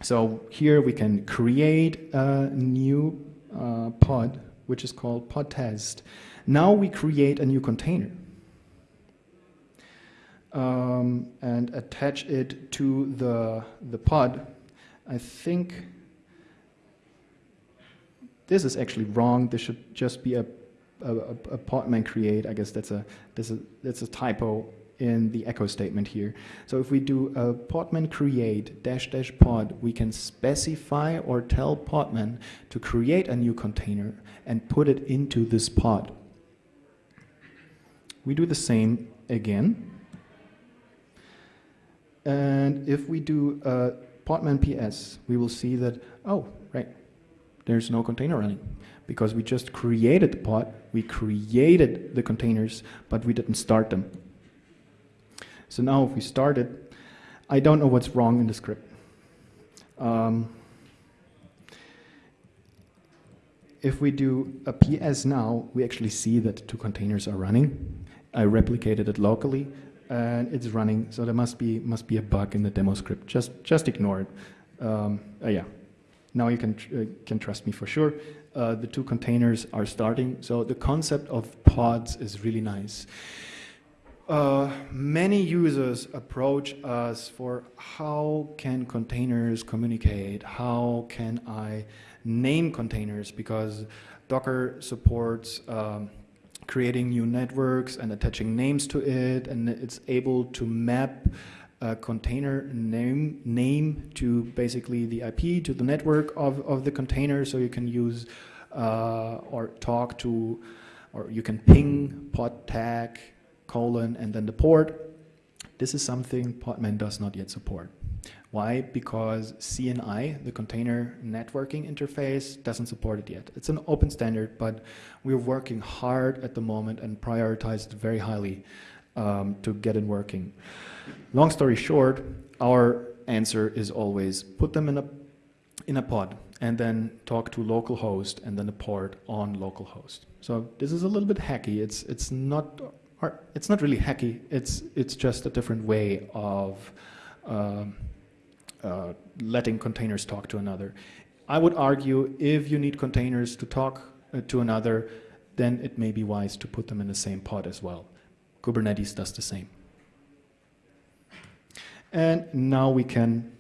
So here we can create a new uh, pod, which is called pod test. Now we create a new container um, and attach it to the, the pod. I think this is actually wrong. This should just be a, a, a, podman create. I guess that's a, that's a, that's a typo in the echo statement here. So if we do a podman create dash dash pod, we can specify or tell podman to create a new container and put it into this pod. We do the same again. And if we do uh, a podman ps, we will see that, oh, right, there's no container running because we just created the pod, we created the containers, but we didn't start them. So now if we start it, I don't know what's wrong in the script. Um, if we do a PS now, we actually see that two containers are running. I replicated it locally, and it's running. So there must be must be a bug in the demo script. Just just ignore it. Um, uh, yeah. Now you can tr uh, can trust me for sure. Uh, the two containers are starting. So the concept of pods is really nice. Uh, many users approach us for how can containers communicate? How can I name containers? Because Docker supports um, creating new networks and attaching names to it, and it's able to map a container name name to basically the IP to the network of, of the container, so you can use uh, or talk to, or you can ping pod tag colon, and then the port. This is something Podman does not yet support. Why? Because CNI, the container networking interface, doesn't support it yet. It's an open standard, but we're working hard at the moment and prioritize it very highly um, to get it working. Long story short, our answer is always put them in a, in a pod and then talk to localhost and then a port on localhost. So this is a little bit hacky. It's, it's not it's not really hacky. It's it's just a different way of um, uh, letting containers talk to another. I would argue if you need containers to talk uh, to another, then it may be wise to put them in the same pod as well. Kubernetes does the same. And now we can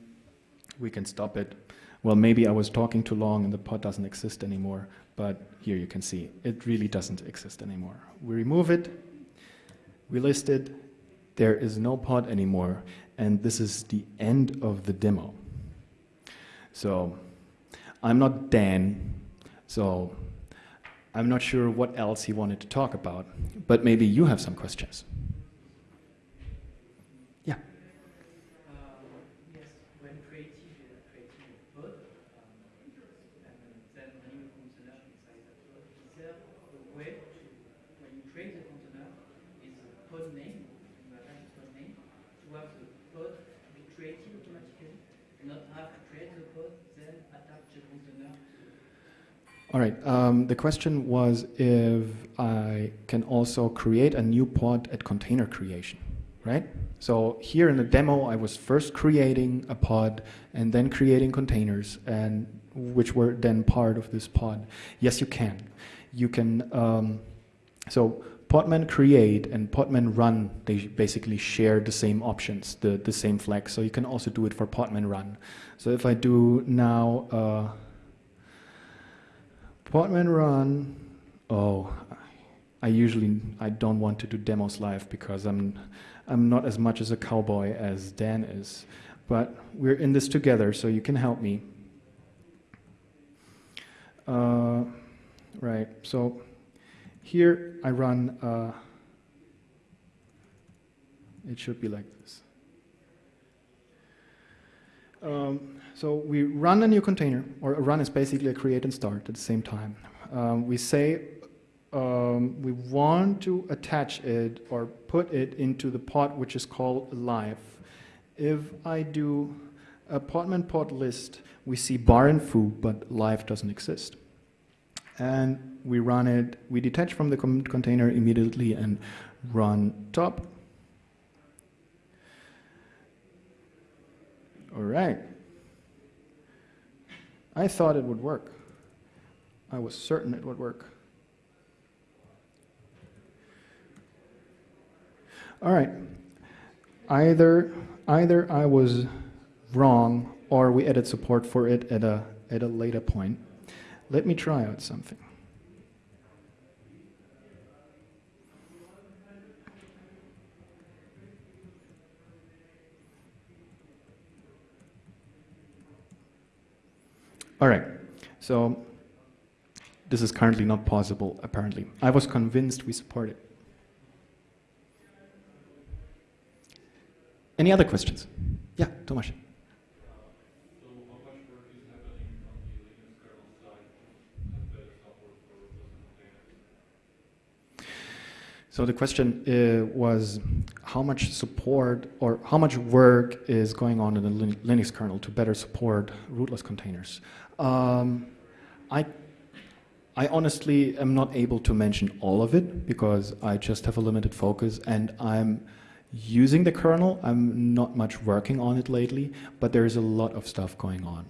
we can stop it. Well, maybe I was talking too long and the pod doesn't exist anymore, but here you can see it really doesn't exist anymore. We remove it, we list it, there is no pod anymore, and this is the end of the demo. So I'm not Dan, so I'm not sure what else he wanted to talk about, but maybe you have some questions. Yeah. Um, yes, when creating, uh, creating a pod, um, and then running a container inside that pod, is there a way to, when you create a container, is a pod name, you attach a pod name, to have the pod be created automatically, and not have to create the pod, then attach the container to All right. Um, the question was if I can also create a new pod at container creation, right? So here in the demo, I was first creating a pod and then creating containers, and which were then part of this pod. Yes, you can. You can. Um, so Podman create and Podman run, they basically share the same options, the, the same flag. So you can also do it for Podman run. So if I do now. Uh, Podman run. Oh, I usually I don't want to do demos live because I'm I'm not as much as a cowboy as Dan is, but we're in this together, so you can help me. Uh, right. So here I run. Uh, it should be like this. Um, so we run a new container, or a run is basically a create and start at the same time. Um, we say um, we want to attach it or put it into the pod which is called live. If I do a podman pod list, we see bar and foo, but live doesn't exist. And we run it, we detach from the container immediately and run top All right. I thought it would work. I was certain it would work. All right. Either either I was wrong or we added support for it at a at a later point. let me try out something. All right, so this is currently not possible, apparently. I was convinced we support it. Any other questions? Yeah, Tomasz. So the question uh, was how much support or how much work is going on in the Linux kernel to better support rootless containers? Um, I, I honestly am not able to mention all of it because I just have a limited focus and I'm using the kernel. I'm not much working on it lately, but there's a lot of stuff going on.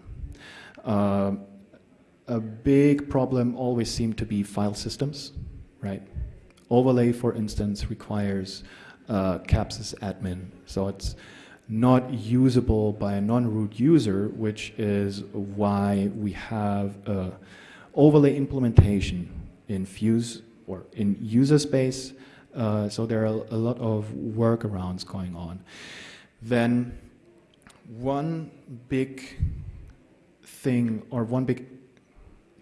Uh, a big problem always seemed to be file systems, right? Overlay, for instance, requires uh, admin, so it's not usable by a non-root user, which is why we have a overlay implementation in Fuse or in user space. Uh, so there are a lot of workarounds going on. Then one big thing or one big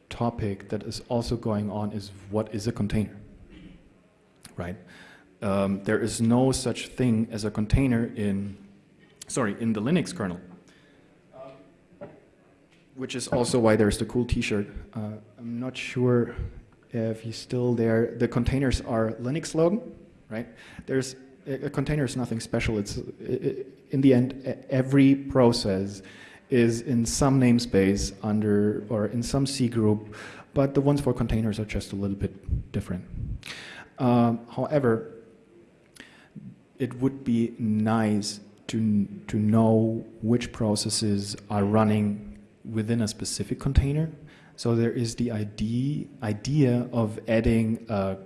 topic that is also going on is what is a container? right? Um, there is no such thing as a container in, sorry, in the Linux kernel. Which is also why there's the cool T-shirt. Uh, I'm not sure if he's still there. The containers are Linux logo, right? There's a, container is nothing special. It's it, in the end every process is in some namespace under or in some C group, but the ones for containers are just a little bit different. Um, however, it would be nice to, to know which processes are running within a specific container. So there is the idea, idea of adding a,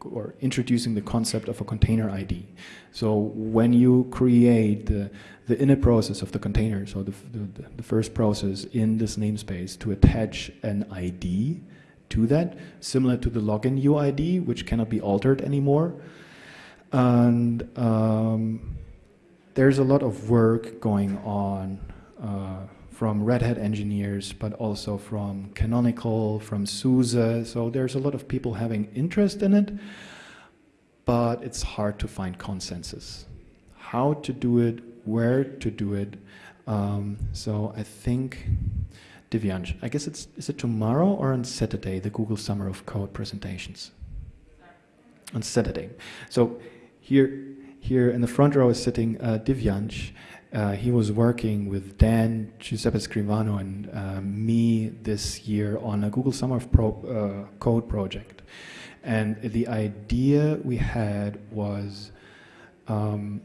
or introducing the concept of a container ID. So when you create the, the init process of the container, so the, the, the first process in this namespace to attach an ID, to that, similar to the login UID, which cannot be altered anymore. And um, there's a lot of work going on uh, from Red Hat engineers, but also from Canonical, from SUSE. So there's a lot of people having interest in it, but it's hard to find consensus. How to do it, where to do it. Um, so I think Divyansh, I guess it's is it tomorrow or on Saturday the Google Summer of Code presentations? On Saturday. So here here in the front row is sitting uh, Divyansh. Uh, he was working with Dan, Giuseppe Scrivano, and uh, me this year on a Google Summer of Pro, uh, Code project. And the idea we had was um,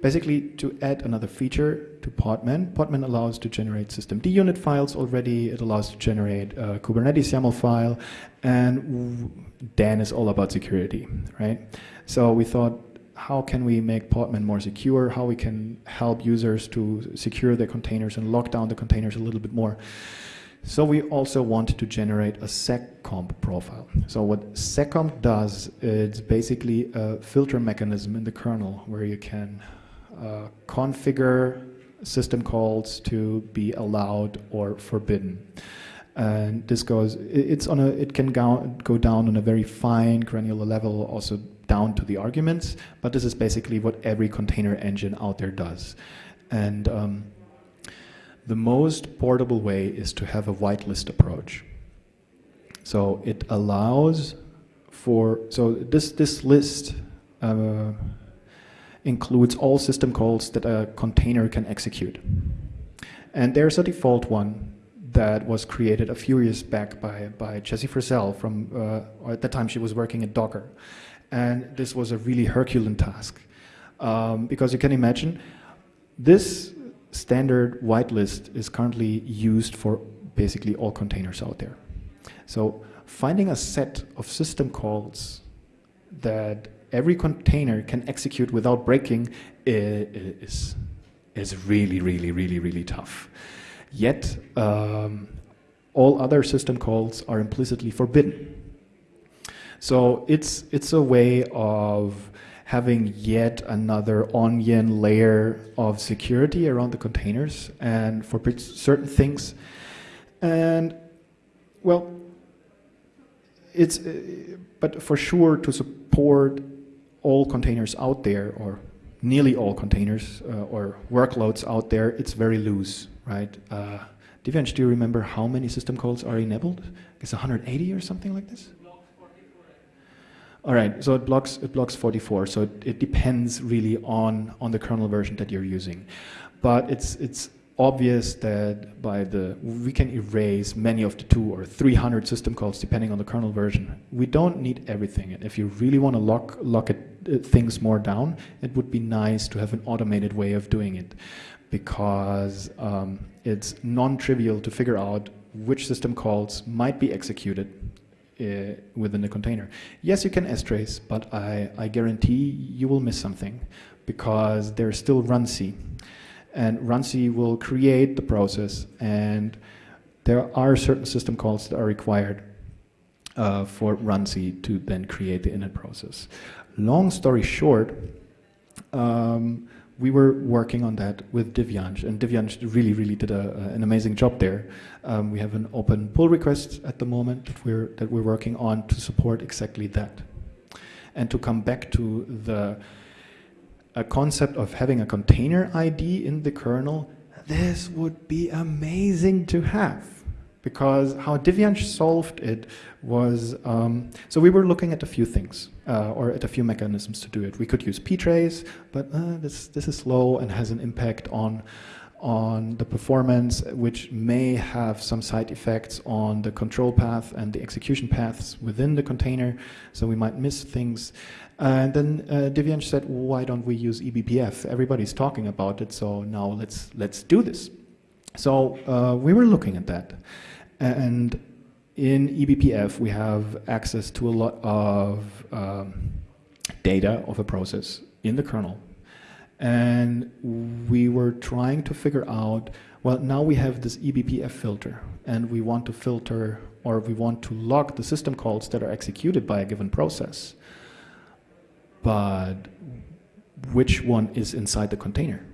basically to add another feature to Podman. Podman allows to generate systemd unit files already. It allows to generate a Kubernetes YAML file, and Dan is all about security, right? So we thought, how can we make Podman more secure? How we can help users to secure their containers and lock down the containers a little bit more. So we also want to generate a seccomp profile. So what seccomp does, it's basically a filter mechanism in the kernel where you can uh, configure system calls to be allowed or forbidden. And this goes, it's on a, it can go, go down on a very fine granular level, also down to the arguments, but this is basically what every container engine out there does. And um, the most portable way is to have a whitelist approach. So it allows for, so this, this list, uh, includes all system calls that a container can execute. And there's a default one that was created a few years back by, by Jessie Frazelle from, uh, at the time she was working at Docker. And this was a really Herculean task. Um, because you can imagine, this standard whitelist is currently used for basically all containers out there. So finding a set of system calls that every container can execute without breaking is, is really, really, really, really tough. Yet, um, all other system calls are implicitly forbidden. So it's, it's a way of having yet another onion layer of security around the containers and for certain things. And well, it's, uh, but for sure to support all containers out there or nearly all containers uh, or workloads out there, it's very loose, right? Uh, do you remember how many system calls are enabled? It's 180 or something like this? All right, so it blocks it blocks 44. So it, it depends really on on the kernel version that you're using, but it's it's obvious that by the we can erase many of the two or 300 system calls depending on the kernel version. We don't need everything, and if you really want to lock lock it, uh, things more down, it would be nice to have an automated way of doing it, because um, it's non-trivial to figure out which system calls might be executed uh, within the container. Yes, you can strace, but I, I guarantee you will miss something because there's still runc. And runc will create the process and there are certain system calls that are required uh, for runc to then create the init process. Long story short, um, we were working on that with Divyansh, and Divyansh really, really did a, an amazing job there. Um, we have an open pull request at the moment that we're, that we're working on to support exactly that. And to come back to the a concept of having a container ID in the kernel, this would be amazing to have because how Divyansh solved it was, um, so we were looking at a few things, uh, or at a few mechanisms to do it. We could use ptrace, but uh, this, this is slow and has an impact on, on the performance, which may have some side effects on the control path and the execution paths within the container, so we might miss things. And then uh, Divyansh said, why don't we use eBPF? Everybody's talking about it, so now let's, let's do this. So uh, we were looking at that. And in eBPF, we have access to a lot of um, data of a process in the kernel. And we were trying to figure out, well, now we have this eBPF filter, and we want to filter, or we want to log the system calls that are executed by a given process. But which one is inside the container?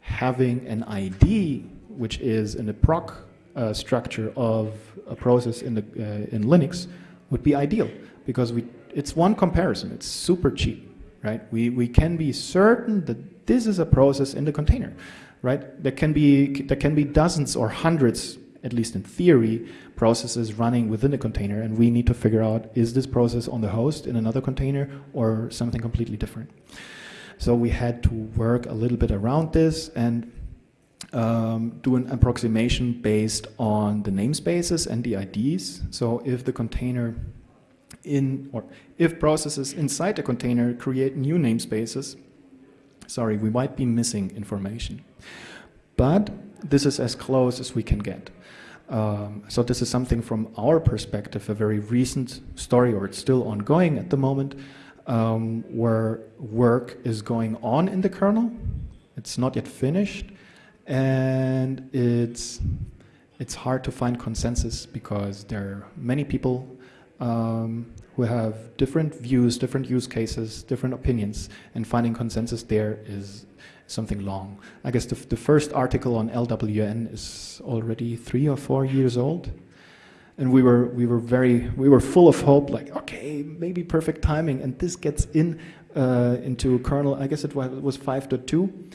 Having an ID, which is in the proc uh, structure of a process in, the, uh, in Linux would be ideal because we, it's one comparison. It's super cheap, right? We, we can be certain that this is a process in the container, right? There can be, there can be dozens or hundreds, at least in theory, processes running within the container and we need to figure out is this process on the host in another container or something completely different. So we had to work a little bit around this and um, do an approximation based on the namespaces and the IDs. So if the container in, or if processes inside the container create new namespaces, sorry, we might be missing information. But this is as close as we can get. Um, so this is something from our perspective, a very recent story, or it's still ongoing at the moment, um, where work is going on in the kernel. It's not yet finished, and it's it's hard to find consensus because there are many people um, who have different views, different use cases, different opinions, and finding consensus there is something long. I guess the, the first article on LWN is already three or four years old, and we were we were very we were full of hope, like okay, maybe perfect timing, and this gets in uh, into kernel. I guess it was, was 5.2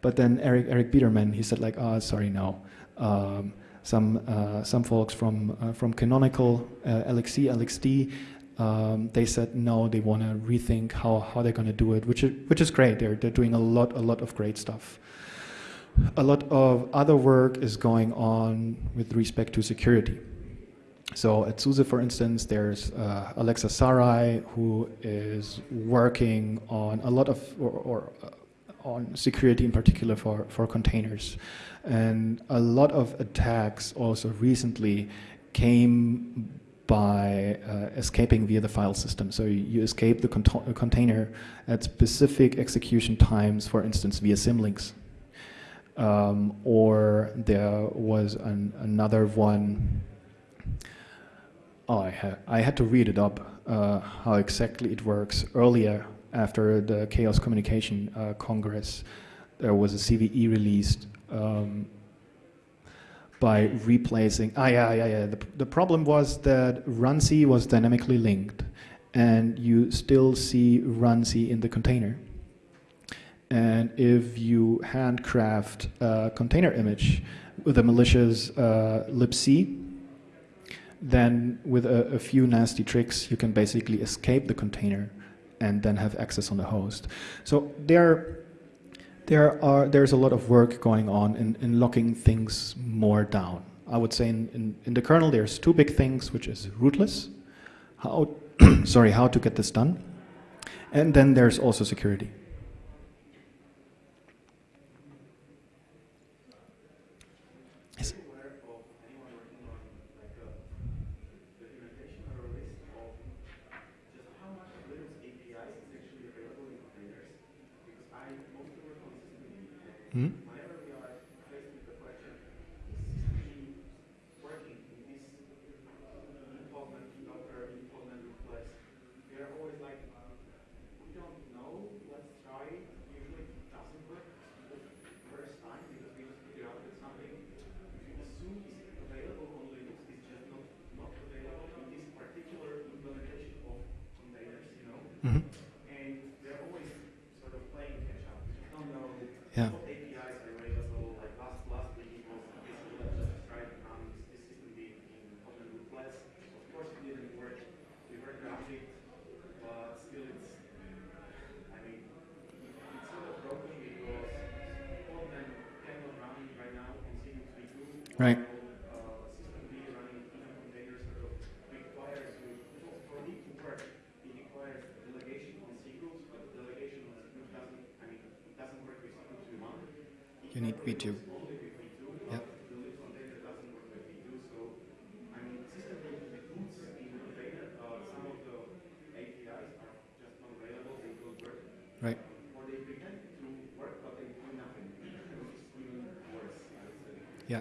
but then Eric Eric Biederman, he said like, oh, sorry, no. Um, some uh, some folks from uh, from Canonical, uh, LXC, LXD, um, they said no, they want to rethink how how they're going to do it, which is which is great. They're they're doing a lot a lot of great stuff. A lot of other work is going on with respect to security. So at SUSE, for instance, there's uh, Aleksa Sarai, who is working on a lot of, or, or uh, on security in particular for, for containers. And a lot of attacks also recently came by uh, escaping via the file system. So you escape the container at specific execution times, for instance, via symlinks. Um, or there was an, another one. Oh, I, ha- I had to read it up uh, how exactly it works. Earlier, after the Chaos Communication uh, Congress, there was a CVE released um, by replacing. Ah, yeah, yeah, yeah. The, the problem was that runC was dynamically linked, and you still see runC in the container. And if you handcraft a container image with a malicious uh, libc, then with a, a, few nasty tricks, you can basically escape the container and then have access on the host. So there, there are there's a lot of work going on in, in locking things more down. I would say in, in, in the kernel there's two big things, which is rootless, how <clears throat> sorry how to get this done, and then there's also security. Hmm? Whenever we are faced with the question, is system working in this implement, Docker, implement request, we are always like, we don't know, let's try it. Usually it doesn't work the first time because we just figure out that something, if you assume is available on Linux, it's just not, not available in this particular implementation of containers, you know? Mm -hmm. And they're always sort of playing catch up. We just don't know yeah. Right. You need V2. Yep. Right. Yeah.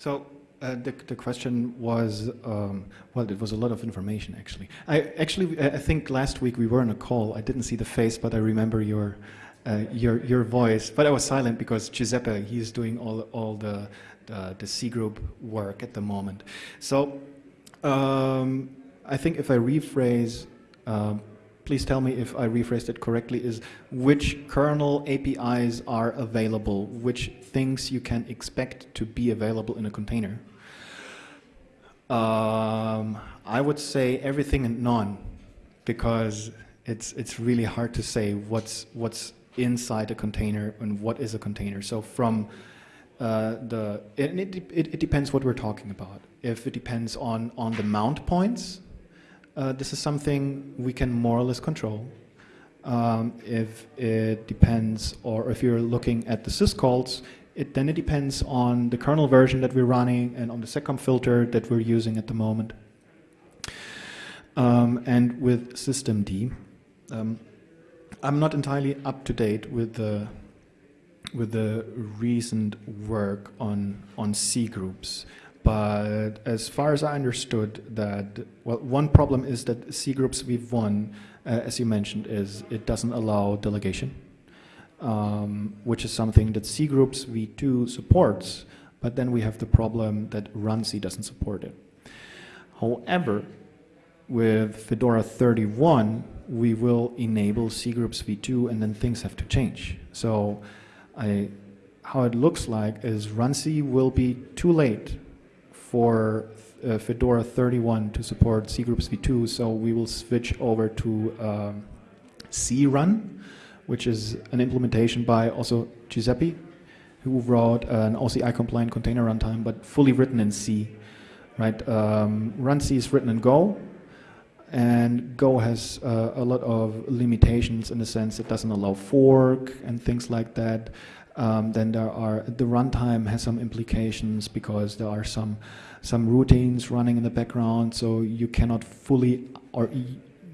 So uh, the, the question was, um, well, it was a lot of information actually. I actually, I think last week we were on a call. I didn't see the face, but I remember your, uh, your, your voice. But I was silent because Giuseppe, he's doing all, all the, the, the C group work at the moment. So um, I think if I rephrase, um, please tell me if I rephrased it correctly, is which kernel APIs are available, which things you can expect to be available in a container. Um, I would say everything and none, because it's it's really hard to say what's what's inside a container and what is a container. So from uh, the it, it, it, it depends what we're talking about. If it depends on on the mount points, uh, this is something we can more or less control. Um, if it depends, or if you're looking at the syscalls, it, then it depends on the kernel version that we're running and on the seccomp filter that we're using at the moment. Um, and with systemd, um, I'm not entirely up to date with the with the recent work on on C groups. But as far as I understood that, well, one problem is that C groups v1, uh, as you mentioned, is it doesn't allow delegation, um, which is something that C groups v2 supports, but then we have the problem that runC doesn't support it. However, with Fedora 31, we will enable C groups v2 and then things have to change. So I, how it looks like is runC will be too late for uh, Fedora 31 to support cgroups v2, so we will switch over to um, crun, which is an implementation by also Giuseppe, who wrote an OCI compliant container runtime, but fully written in C. Right, um, C is written in Go, and Go has uh, a lot of limitations in the sense it doesn't allow fork and things like that. Um, then there are the runtime has some implications because there are some some routines running in the background, so you cannot fully or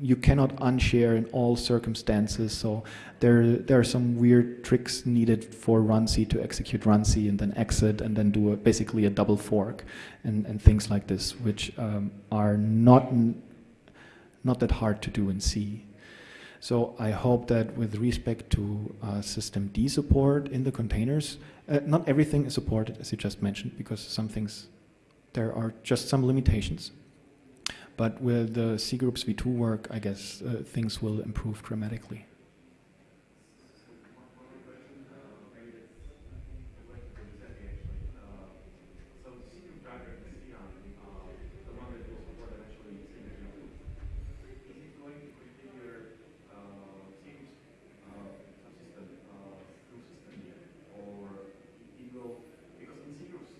you cannot unshare in all circumstances. So there there are some weird tricks needed for runc to execute runc and then exit and then do a, basically a double fork and, and things like this, which um, are not not that hard to do in C. So I hope that with respect to uh, system D support in the containers, uh, not everything is supported as you just mentioned because some things there are just some limitations. But with the C groups V2 work, I guess uh, things will improve dramatically. So the cgroup driver in crun, uh, the one that will support eventually signature two, is it going to configure uh, Seams uh, subsystem uh, through system D, or it will because in C groups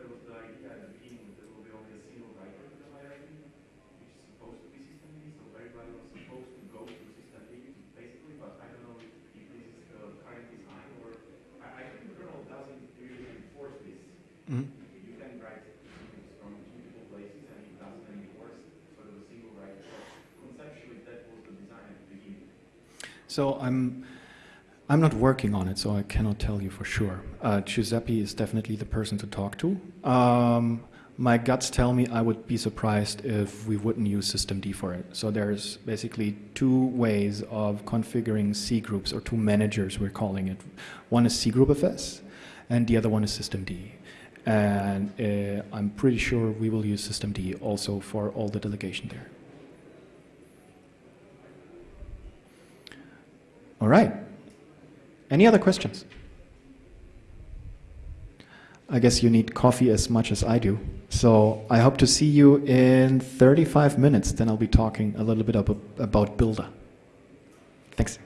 there was the idea at the beginning that there will be only a single writer to the hierarchy, which is supposed to be system D, so everybody was supposed to go to system D basically, but I don't know if, if this is the current design or I, I think the kernel doesn't really enforce this. Mhm. You can write cgroups from multiple places and it doesn't enforce sort of a single write. So conceptually, that was the design at the beginning. So I'm I'm not working on it, so I cannot tell you for sure. Uh, Giuseppe is definitely the person to talk to. Um, my guts tell me I would be surprised if we wouldn't use systemd for it. So there's basically two ways of configuring C groups, or two managers we're calling it. One is C group FS, and the other one is systemd. And uh, I'm pretty sure we will use systemd also for all the delegation there. All right. Any other questions? I guess you need coffee as much as I do. So I hope to see you in 35 minutes. Then I'll be talking a little bit about, Buildah. Thanks.